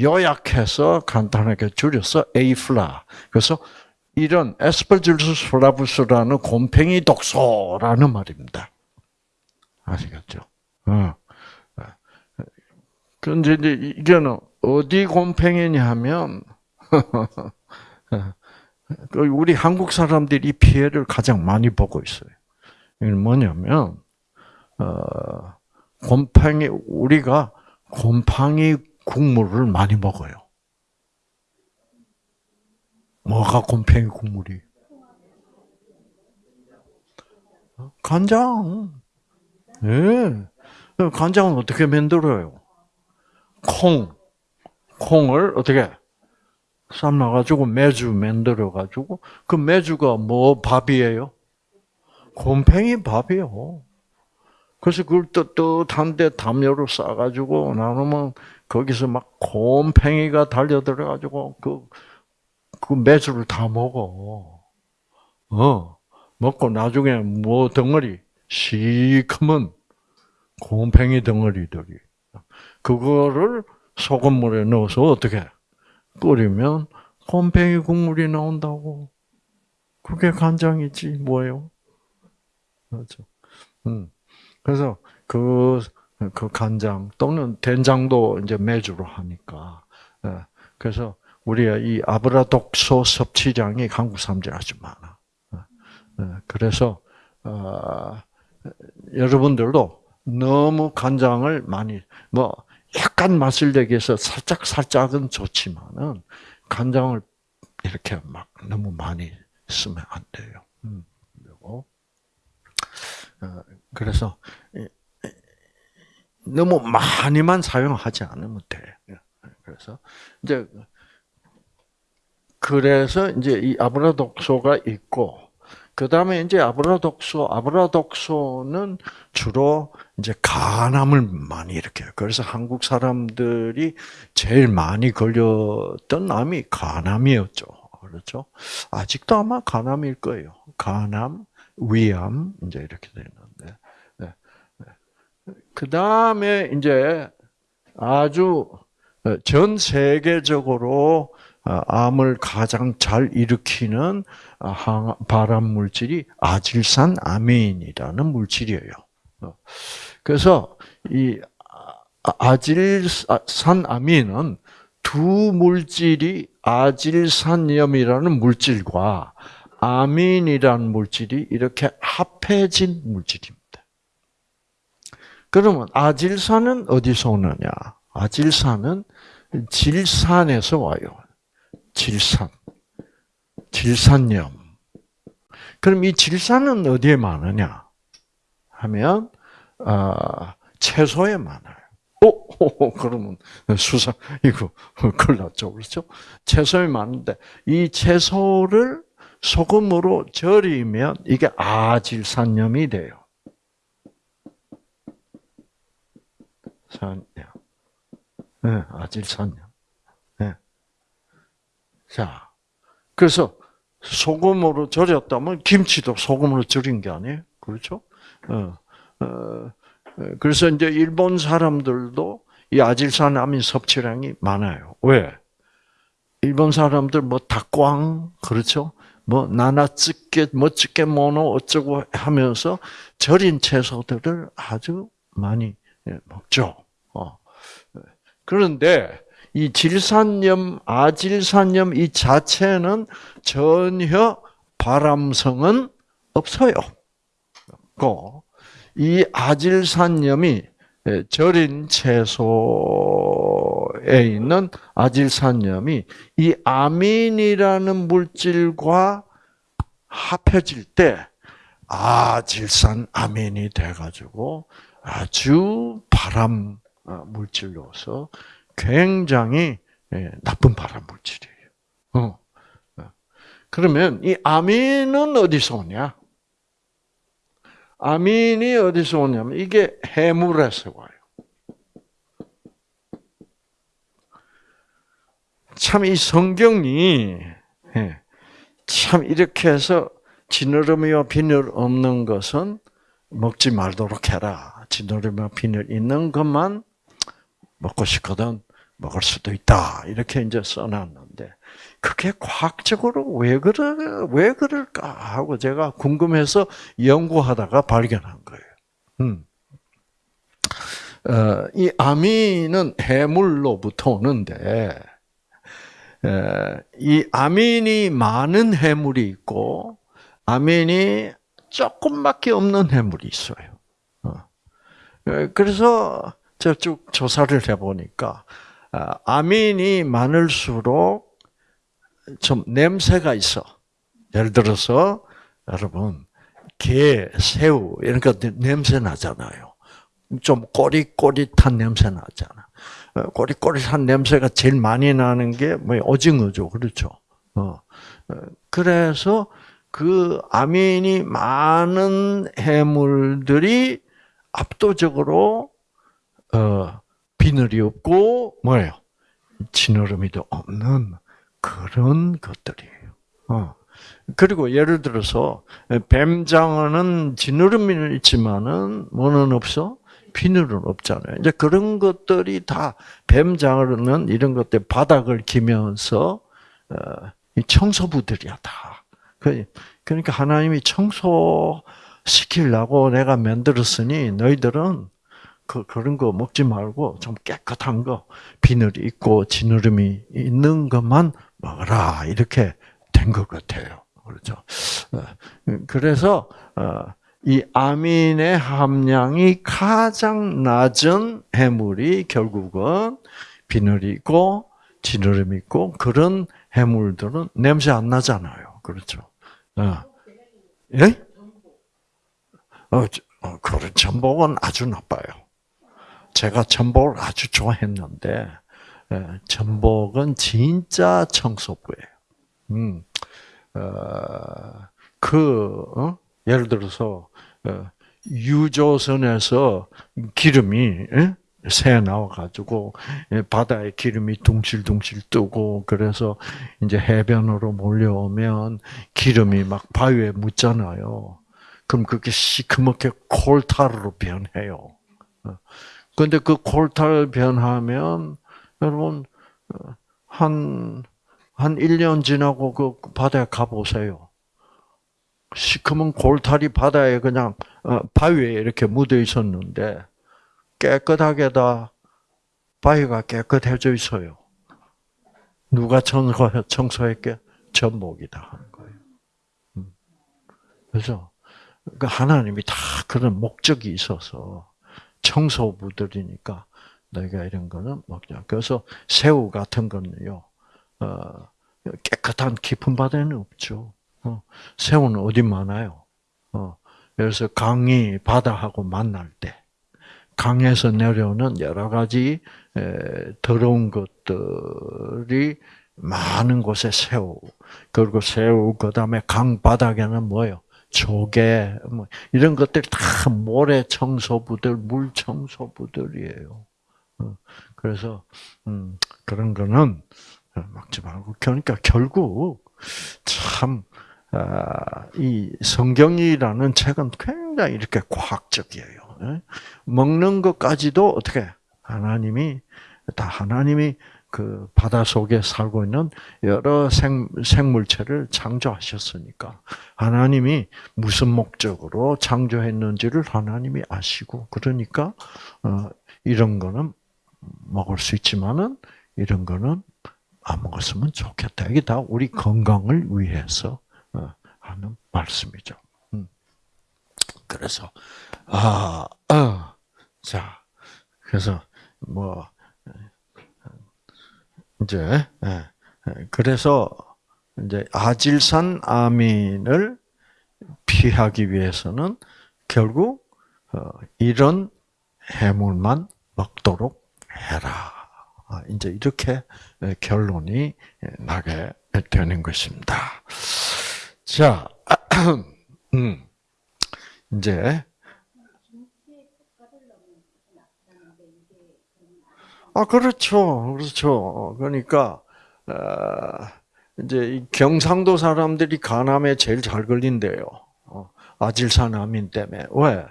요약해서 간단하게 줄여서 Afla. 그래서 이런 Aspergillus flavus라는 곰팽이 독소라는 말입니다. 아시겠죠? 어. 근데 이제 이게는 어디 곰팽이냐 하면, 그 우리 한국 사람들이 피해를 가장 많이 보고 있어요. 이건 뭐냐면, 어, 곰팡이 우리가 곰팡이 국물을 많이 먹어요. 뭐가 곰팡이 국물이? 간장. 예. 네. 간장은 어떻게 만들어요? 콩. 콩을 어떻게 삶아가지고 매주 만들어가지고 그 매주가 뭐 밥이에요? 곰팡이 밥이요. 그래서 그걸 떳떳한데 담요로 싸가지고 나누면 거기서 막 곰팽이가 달려들어가지고 그, 그 매주를 다 먹어. 어. 먹고 나중에 뭐 덩어리, 시커먼 곰팽이 덩어리들이. 그거를 소금물에 넣어서 어떻게 끓이면 곰팽이 국물이 나온다고. 그게 간장이지 뭐예요? 그렇죠. 음. 그래서 그, 그 간장 또는 된장도 이제 매주로 하니까. 예. 그래서 우리가 이 아브라 독소 섭취량이 한국 사람들이 아주 많아. 예. 예. 그래서 어, 여러분들도 너무 간장을 많이 뭐 약간 맛을 내기 위해서 살짝 살짝은 좋지만은 간장을 이렇게 막 너무 많이 쓰면 안 돼요. 음, 그리고 어, 그래서 너무 많이만 사용하지 않으면 돼. 그래서 이제 그래서 이제 이 아브라독소가 있고 그 다음에 이제 아브라독소, 아브라독소는 주로 이제 간암을 많이 일으켜요. 그래서 한국 사람들이 제일 많이 걸렸던 암이 간암이었죠. 그렇죠? 아직도 아마 간암일 거예요. 간암, 위암, 이제 이렇게 되는데. 네. 네. 그 다음에 이제 아주 전 세계적으로 어, 암을 가장 잘 일으키는 어, 발암 물질이 아질산 아민이라는 물질이에요. 어, 그래서 이 아, 아질산 아민은 두 물질이 아질산염이라는 물질과 아민이라는 물질이 이렇게 합해진 물질입니다. 그러면 아질산은 어디서 오느냐? 아질산은 질산에서 와요. 질산. 질산염. 그럼 이 질산은 어디에 많으냐? 하면 어, 채소에 많아요. 오, 오, 그러면 수사 이거 큰일 났죠, 그렇죠? 채소에 많은데 이 채소를 소금으로 절이면 이게 아질산염이 돼요. 산염. 네, 아질산염. 자, 그래서 소금으로 절였다면 김치도 소금으로 절인 게 아니에요. 그렇죠? 어, 어, 어, 그래서 이제 일본 사람들도 이 아질산 아민 섭취량이 많아요. 왜? 일본 사람들 뭐 닭광 그렇죠? 뭐 나나츠케 뭐츠케 모노 어쩌고 하면서 절인 채소들을 아주 많이 예, 먹죠. 어. 그런데 이 질산염, 아질산염 이 자체는 전혀 발암성은 없어요. 이 아질산염이 절인 채소에 있는 아질산염이 이 아민이라는 물질과 합해질 때 아질산 아민이 돼가지고 아주 발암 물질로서 굉장히 예, 나쁜 발암 물질이에요. 어. 어. 그러면 이 아민은 어디서 오냐? 아민이 어디서 오냐면 이게 해물에서 와요. 참 이 성경이 예, 참 이렇게 해서 지느러미와 비늘 없는 것은 먹지 말도록 해라. 지느러미와 비늘 있는 것만 먹고 싶거든 먹을 수도 있다. 이렇게 이제 써놨는데, 그게 과학적으로 왜 그러, 왜 그럴까 하고 제가 궁금해서 연구하다가 발견한 거예요. 음. 어, 이 아민은 해물로부터 오는데, 에, 이 아민이 많은 해물이 있고, 아민이 조금밖에 없는 해물이 있어요. 어. 그래서 제가 쭉 조사를 해보니까, 아, 아민이 많을수록 좀 냄새가 있어. 예를 들어서 여러분 게, 새우 이런 거 냄새 나잖아요. 좀 꼬릿꼬릿한 냄새 나잖아. 어, 꼬릿꼬릿한 냄새가 제일 많이 나는 게 뭐 오징어죠, 그렇죠? 어. 어, 그래서 그 아민이 많은 해물들이 압도적으로 어, 비늘이 없고 뭐예요? 진얼음이도 없는 그런 것들이에요. 어. 그리고 예를 들어서 뱀장어는 진얼음이 있지만은 뭐는 없어? 비늘은 없잖아요. 이제 그런 것들이 다 뱀장어는 이런 것들 바닥을 기면서 어, 이 청소부들이야 다. 그, 그러니까 하나님이 청소시키려고 내가 만들었으니 너희들은 그, 그런 거 먹지 말고 좀 깨끗한 거, 비늘이 있고 지느러미 있는 것만 먹어라. 이렇게 된 것 같아요. 그렇죠. 어, 그래서, 어, 이 아민의 함량이 가장 낮은 해물이 결국은 비늘이 있고 지느러미 있고 그런 해물들은 냄새 안 나잖아요. 그렇죠. 어. 예? 어, 어, 그런 전복은 아주 나빠요. 제가 전복을 아주 좋아했는데 예, 전복은 진짜 청소부예요. 음, 어, 그 어? 예를 들어서 어, 유조선에서 기름이 예? 새 나와가지고 예, 바다에 기름이 둥실둥실 뜨고 그래서 이제 해변으로 몰려오면 기름이 막 바위에 묻잖아요. 그럼 그게 시커멓게 콜타르로 변해요. 그런데 그 콜타르 변하면 여러분 한한 한 1년 지나고 그 바다에 가 보세요. 시커먼 골탈이 바다에 그냥 어, 바위에 이렇게 묻어 있었는데 깨끗하게 다 바위가 깨끗해져 있어요. 누가 청소, 청소했게? 전복이다 하는 거예요. 음. 그래서 그 하나님이 다 그런 목적이 있어서 청소부들이니까 너희가 이런 거는 먹자. 그래서 새우 같은 거는요, 어, 깨끗한 깊은 바다에는 없죠. 어, 새우는 어디 많아요? 어, 그래서 강이 바다하고 만날 때, 강에서 내려오는 여러 가지 더러운 것들이 많은 곳에 새우, 그리고 새우, 그 다음에 강 바닥에는 뭐요? 조개, 뭐 이런 것들이 다 모래 청소부들, 물 청소부들이에요. 어, 그래서 음, 그런 거는 막지 말고 그러니까 결국 참 아, 이 성경이라는 책은 굉장히 이렇게 과학적이에요. 예? 먹는 것까지도 어떻게 하나님이 다 하나님이 그 바다 속에 살고 있는 여러 생, 생물체를 창조하셨으니까 하나님이 무슨 목적으로 창조했는지를 하나님이 아시고 그러니까 어, 이런 거는 먹을 수 있지만은 이런 거는 안 먹었으면 좋겠다. 이게 다 우리 건강을 위해서 어, 하는 말씀이죠. 음. 그래서 아, 아, 자, 그래서 뭐 이제 예, 예, 그래서 이제 아질산 아민을 피하기 위해서는 결국 어, 이런 해물만 먹도록 해라. 아, 이제 이렇게 결론이 나게 되는 것입니다. 자, 음, 이제 아 그렇죠, 그렇죠. 그러니까 어, 이제 경상도 사람들이 간암에 제일 잘 걸린대요. 어, 아질산암인 때문에 왜?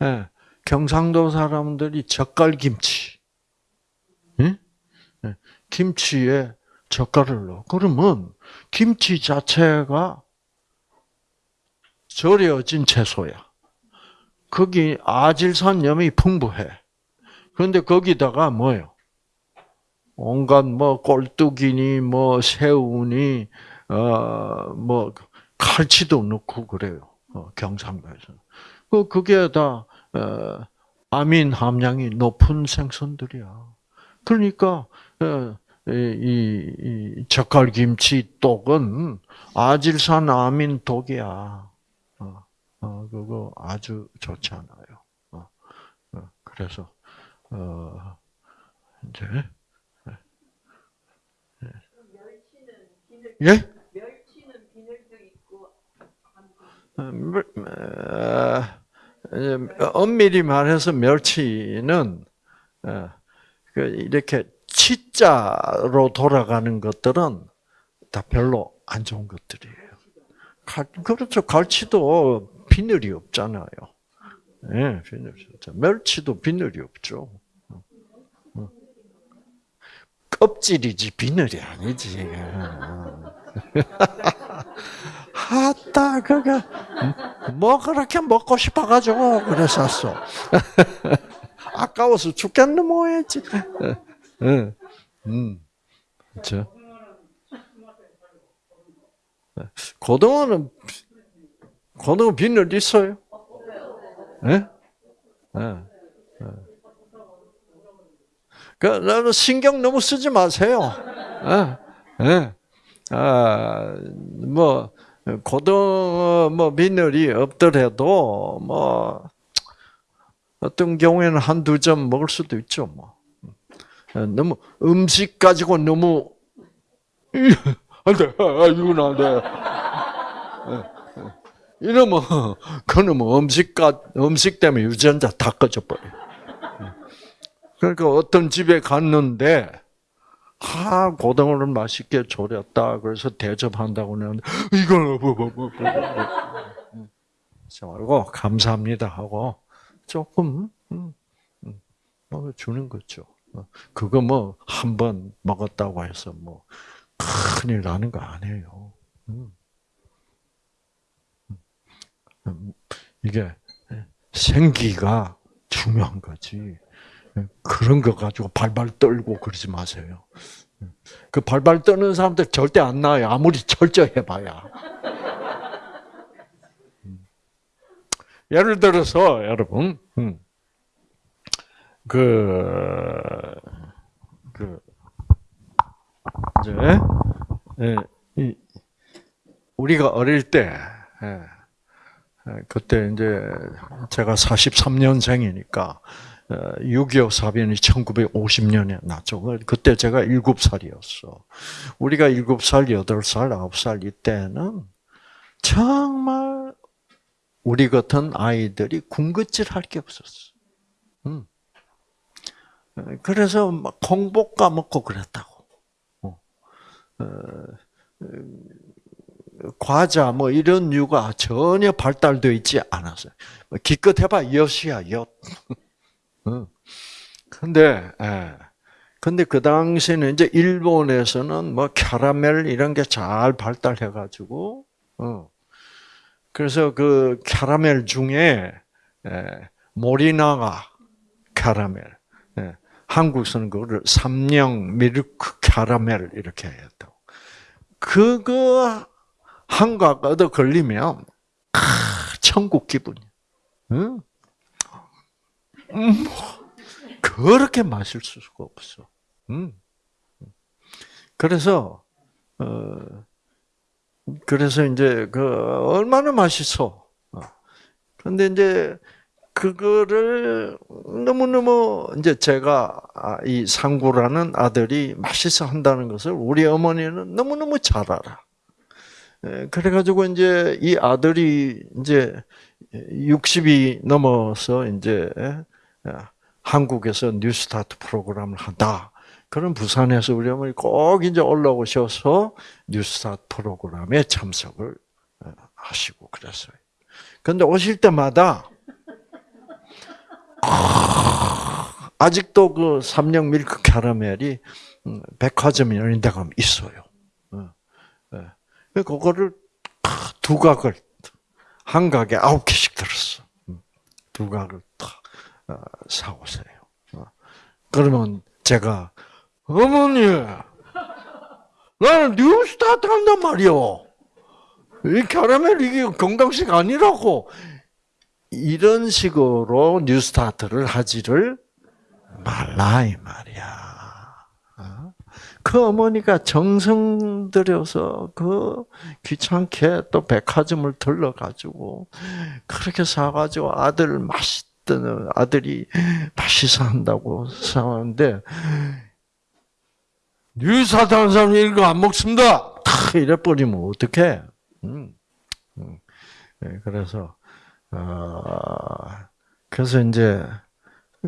네, 경상도 사람들이 젓갈김치, 응? 네, 김치에 젓갈을 넣어. 그러면 김치 자체가 절여진 채소야. 거기 아질산염이 풍부해. 그런데 거기다가 뭐요? 온갖 뭐 꼴뚜기니 뭐 새우니 어뭐 칼치도 넣고 그래요. 어, 경상도에서. 그 그게 다 어, 아민 함량이 높은 생선들이야. 그러니까 어, 이, 이 젓갈김치 떡은 아질산 아민 독이야. 어, 어, 그거 아주 좋지 않아요. 어, 어, 그래서, 어, 이제, 예? 예? 어, 엄밀히 말해서 멸치는 어, 그 이렇게 치자로 돌아가는 것들은 다 별로 안 좋은 것들이에요. 갈, 그렇죠. 갈치도 비늘이 없잖아요. 예, 네, 비늘이 없죠. 멸치도 비늘이 없죠. 껍질이지 비늘이 아니지. 하다 그게 뭐 그렇게 먹고 싶어가지고 그랬었어. 아까워서 죽겠는 뭐했지. 응, 음, 그렇죠. 고등어는 고등어 비늘 있어요? 예? 예. 그, 나는 신경 너무 쓰지 마세요. 예, 예. 아, 뭐, 고등어, 뭐, 비늘이 없더라도, 뭐, 어떤 경우에는 한두 점 먹을 수도 있죠, 뭐. 예, 너무, 음식 가지고 너무, 안 돼, 아, 이건 안 돼. 예, 예. 이러면, 뭐 음식, 음식 때문에 유전자 다 꺼져 버려. 그러니까 어떤 집에 갔는데 하 고등어를 맛있게 졸였다. 그래서 대접한다고 하는데 이걸 뭐뭐뭐 말고 감사합니다 하고 조금 음, 음, 뭐 주는 거죠. 그거 뭐 한 번 먹었다고 해서 뭐 큰일 나는 거 아니에요. 음. 이게 생기가 중요한 거지. 그런 거 가지고 발발 떨고 그러지 마세요. 그 발발 떠는 사람들 절대 안 나요. 아무리 철저해봐야. 예를 들어서 여러분, 음, 그, 그, 이제, 예, 우리가 어릴 때, 예, 그때 이제 제가 43년생이니까 6.25 사변이 1950년에 났죠. 그때 제가 7살이었어. 우리가 7살, 8살, 9살 이때는 정말 우리 같은 아이들이 군것질 할 게 없었어. 음. 그래서 막 콩복 까먹고 그랬다고. 어. 어, 과자 뭐 이런 류가 전혀 발달되어 있지 않았어요. 기껏 해봐 엿이야 엿. 근데, 예. 근데 그 당시에는 이제 일본에서는 뭐 캐러멜 이런 게 잘 발달해가지고, 어. 그래서 그 캐러멜 중에, 예, 모리나가 캐러멜. 예. 한국에서는 그거를 삼령 미르크 캐러멜 이렇게 했다고. 그거 한각 얻어 걸리면, 아, 천국 기분이야. 응? 음, 그렇게 마실 수가 없어. 음. 그래서 어 그래서 이제 그 얼마나 맛있어. 그런데 이제 그거를 너무 너무 이제 제가 아, 이 상구라는 아들이 맛있어 한다는 것을 우리 어머니는 너무 너무 잘 알아. 그래가지고 이제 이 아들이 이제 60이 넘어서 이제 한국에서 뉴스타트 프로그램을 한다. 그런 부산에서 우리 어머니 꼭 이제 올라오셔서 뉴스타트 프로그램에 참석을 어, 하시고 그랬어요. 근데 오실 때마다 아직도 그 삼령 밀크 캐러멜이 음, 백화점 이런 데 가면 있어요. 어, 예. 그거를 두 각을 한 각에 아홉 개씩 들었어. 음, 두 각을 탁 어, 사오세요. 어. 그러면 제가 어머니, 나는 뉴스타트 한단 말이요. 이 캐러멜 이게 건강식 아니라고 이런 식으로 뉴스타트를 하지를 말라 이 말이야. 어? 그 어머니가 정성 들여서 그 귀찮게 또 백화점을 들러가지고 그렇게 사가지고 아들 맛있 어떤 아들이 맛있어 한다고 사는데 뉴사타는 사람이 이거 안 먹습니다. 탁 이래 버리면 어떡해? 음. 음. 네, 그래서 어, 그래서 이제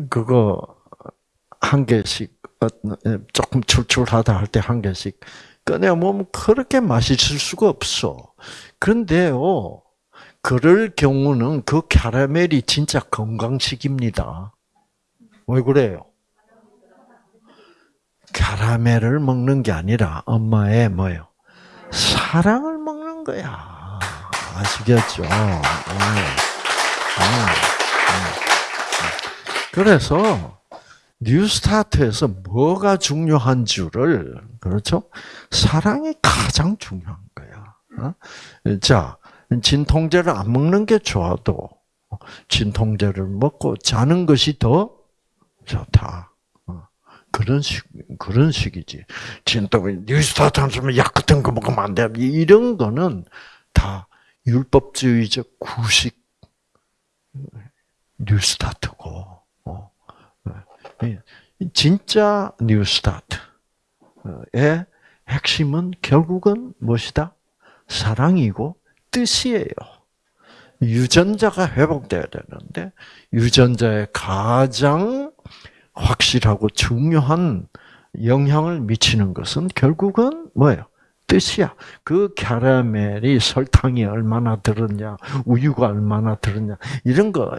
그거 한 개씩 어, 조금 출출하다 할 때 한 개씩 꺼내 먹으면 그렇게 맛있을 수가 없어. 그런데요, 그럴 경우는 그 캐러멜이 진짜 건강식입니다. 왜 그래요? 캐러멜을 먹는 게 아니라 엄마의 뭐요? 사랑을 먹는 거야. 아시겠죠? 그래서 뉴스타트에서 뭐가 중요한 줄을 그렇죠? 사랑이 가장 중요한 거야. 어? 자, 진통제를 안 먹는 게 좋아도 진통제를 먹고 자는 것이 더 좋다. 어, 그런 식, 그런 식이지. 진통, 뉴스타트 안 쓰면 약 같은 거 먹으면 안 돼. 이런 거는 다 율법주의적 구식 뉴스타트고, 어, 진짜 뉴스타트의 핵심은 결국은 무엇이다? 사랑이고 뜻이에요. 유전자가 회복돼야 되는데 유전자에 가장 확실하고 중요한 영향을 미치는 것은 결국은 뭐예요? 뜻이야. 그 캐러멜이 설탕이 얼마나 들었냐, 우유가 얼마나 들었냐, 이런 거,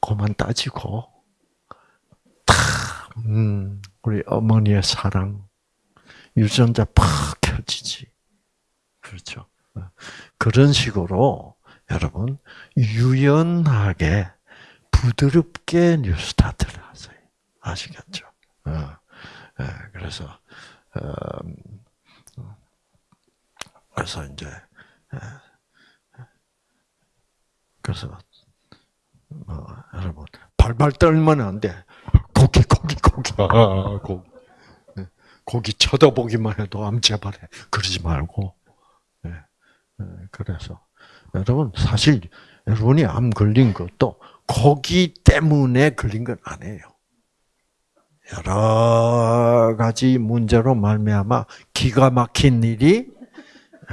그만 따지고, 다, 음, 우리 어머니의 사랑, 유전자 팍 켜지지. 그렇죠. 그런 식으로 여러분 유연하게 부드럽게 뉴스타트를 하세요. 아시겠죠? 어, 예, 그래서 음, 그래서 이제 예, 그래서 어, 여러분 발발 떨면 안 돼. 고기 고기 고기 아, 고기 고기 쳐다보기만 해도 암 제발해 그러지 말고 예, 그래서 여러분 사실 여러분이 암 걸린 것도 고기 때문에 걸린 건 아니에요. 여러 가지 문제로 말미암아 기가 막힌 일이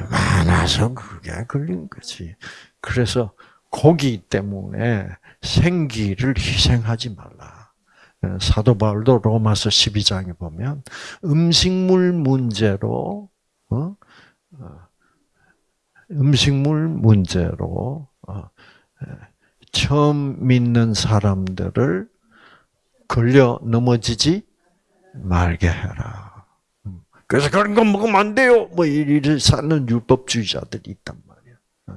많아서 그게 걸린 거지. 그래서 고기 때문에 생기를 희생하지 말라. 사도 바울도 로마서 12장에 보면 음식물 문제로 어? 음식물 문제로 어, 처음 믿는 사람들을 걸려 넘어지지 말게 해라. 음. 그래서 그런 거 먹으면 안 돼요. 뭐 이를 사는 율법주의자들이 있단 말이야. 어,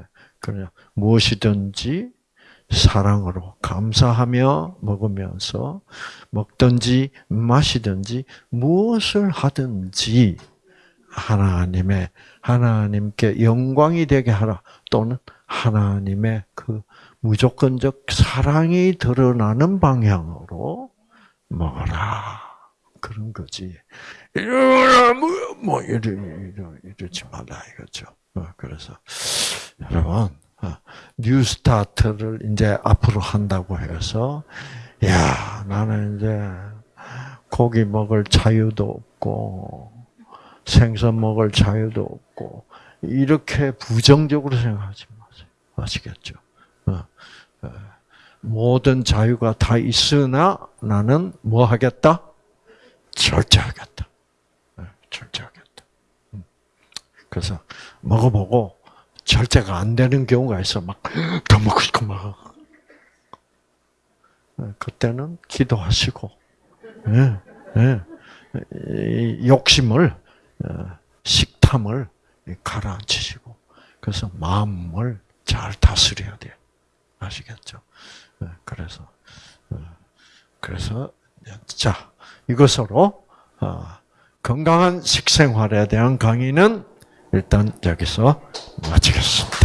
어. 그냥 무엇이든지 사랑으로 감사하며 먹으면서 먹든지 마시든지 무엇을 하든지 하나님의 하나님께 영광이 되게 하라 또는 하나님의 그 무조건적 사랑이 드러나는 방향으로 먹어라 그런 거지. 뭐, 뭐 이러 이러 이러지 말라 이거죠. 어, 그래서 여러분 어, 뉴스타트를 이제 앞으로 한다고 해서 야 나는 이제 고기 먹을 자유도 없고 생선 먹을 자유도 없고 이렇게 부정적으로 생각하지 마세요. 아시겠죠? 어, 어, 모든 자유가 다 있으나 나는 뭐 하겠다? 절제하겠다. 어, 절제하겠다. 음. 그래서 먹어보고 절제가 안 되는 경우가 있어. 막 더 먹고 싶고 막. 그때는 기도하시고, 예, 예. 욕심을 어, 식탐을 가라앉히시고 그래서 마음을 잘 다스려야 돼. 아시겠죠? 어, 그래서 어, 그래서 자 이것으로 건강한 식생활에 대한 강의는 일단 여기서 마치겠습니다.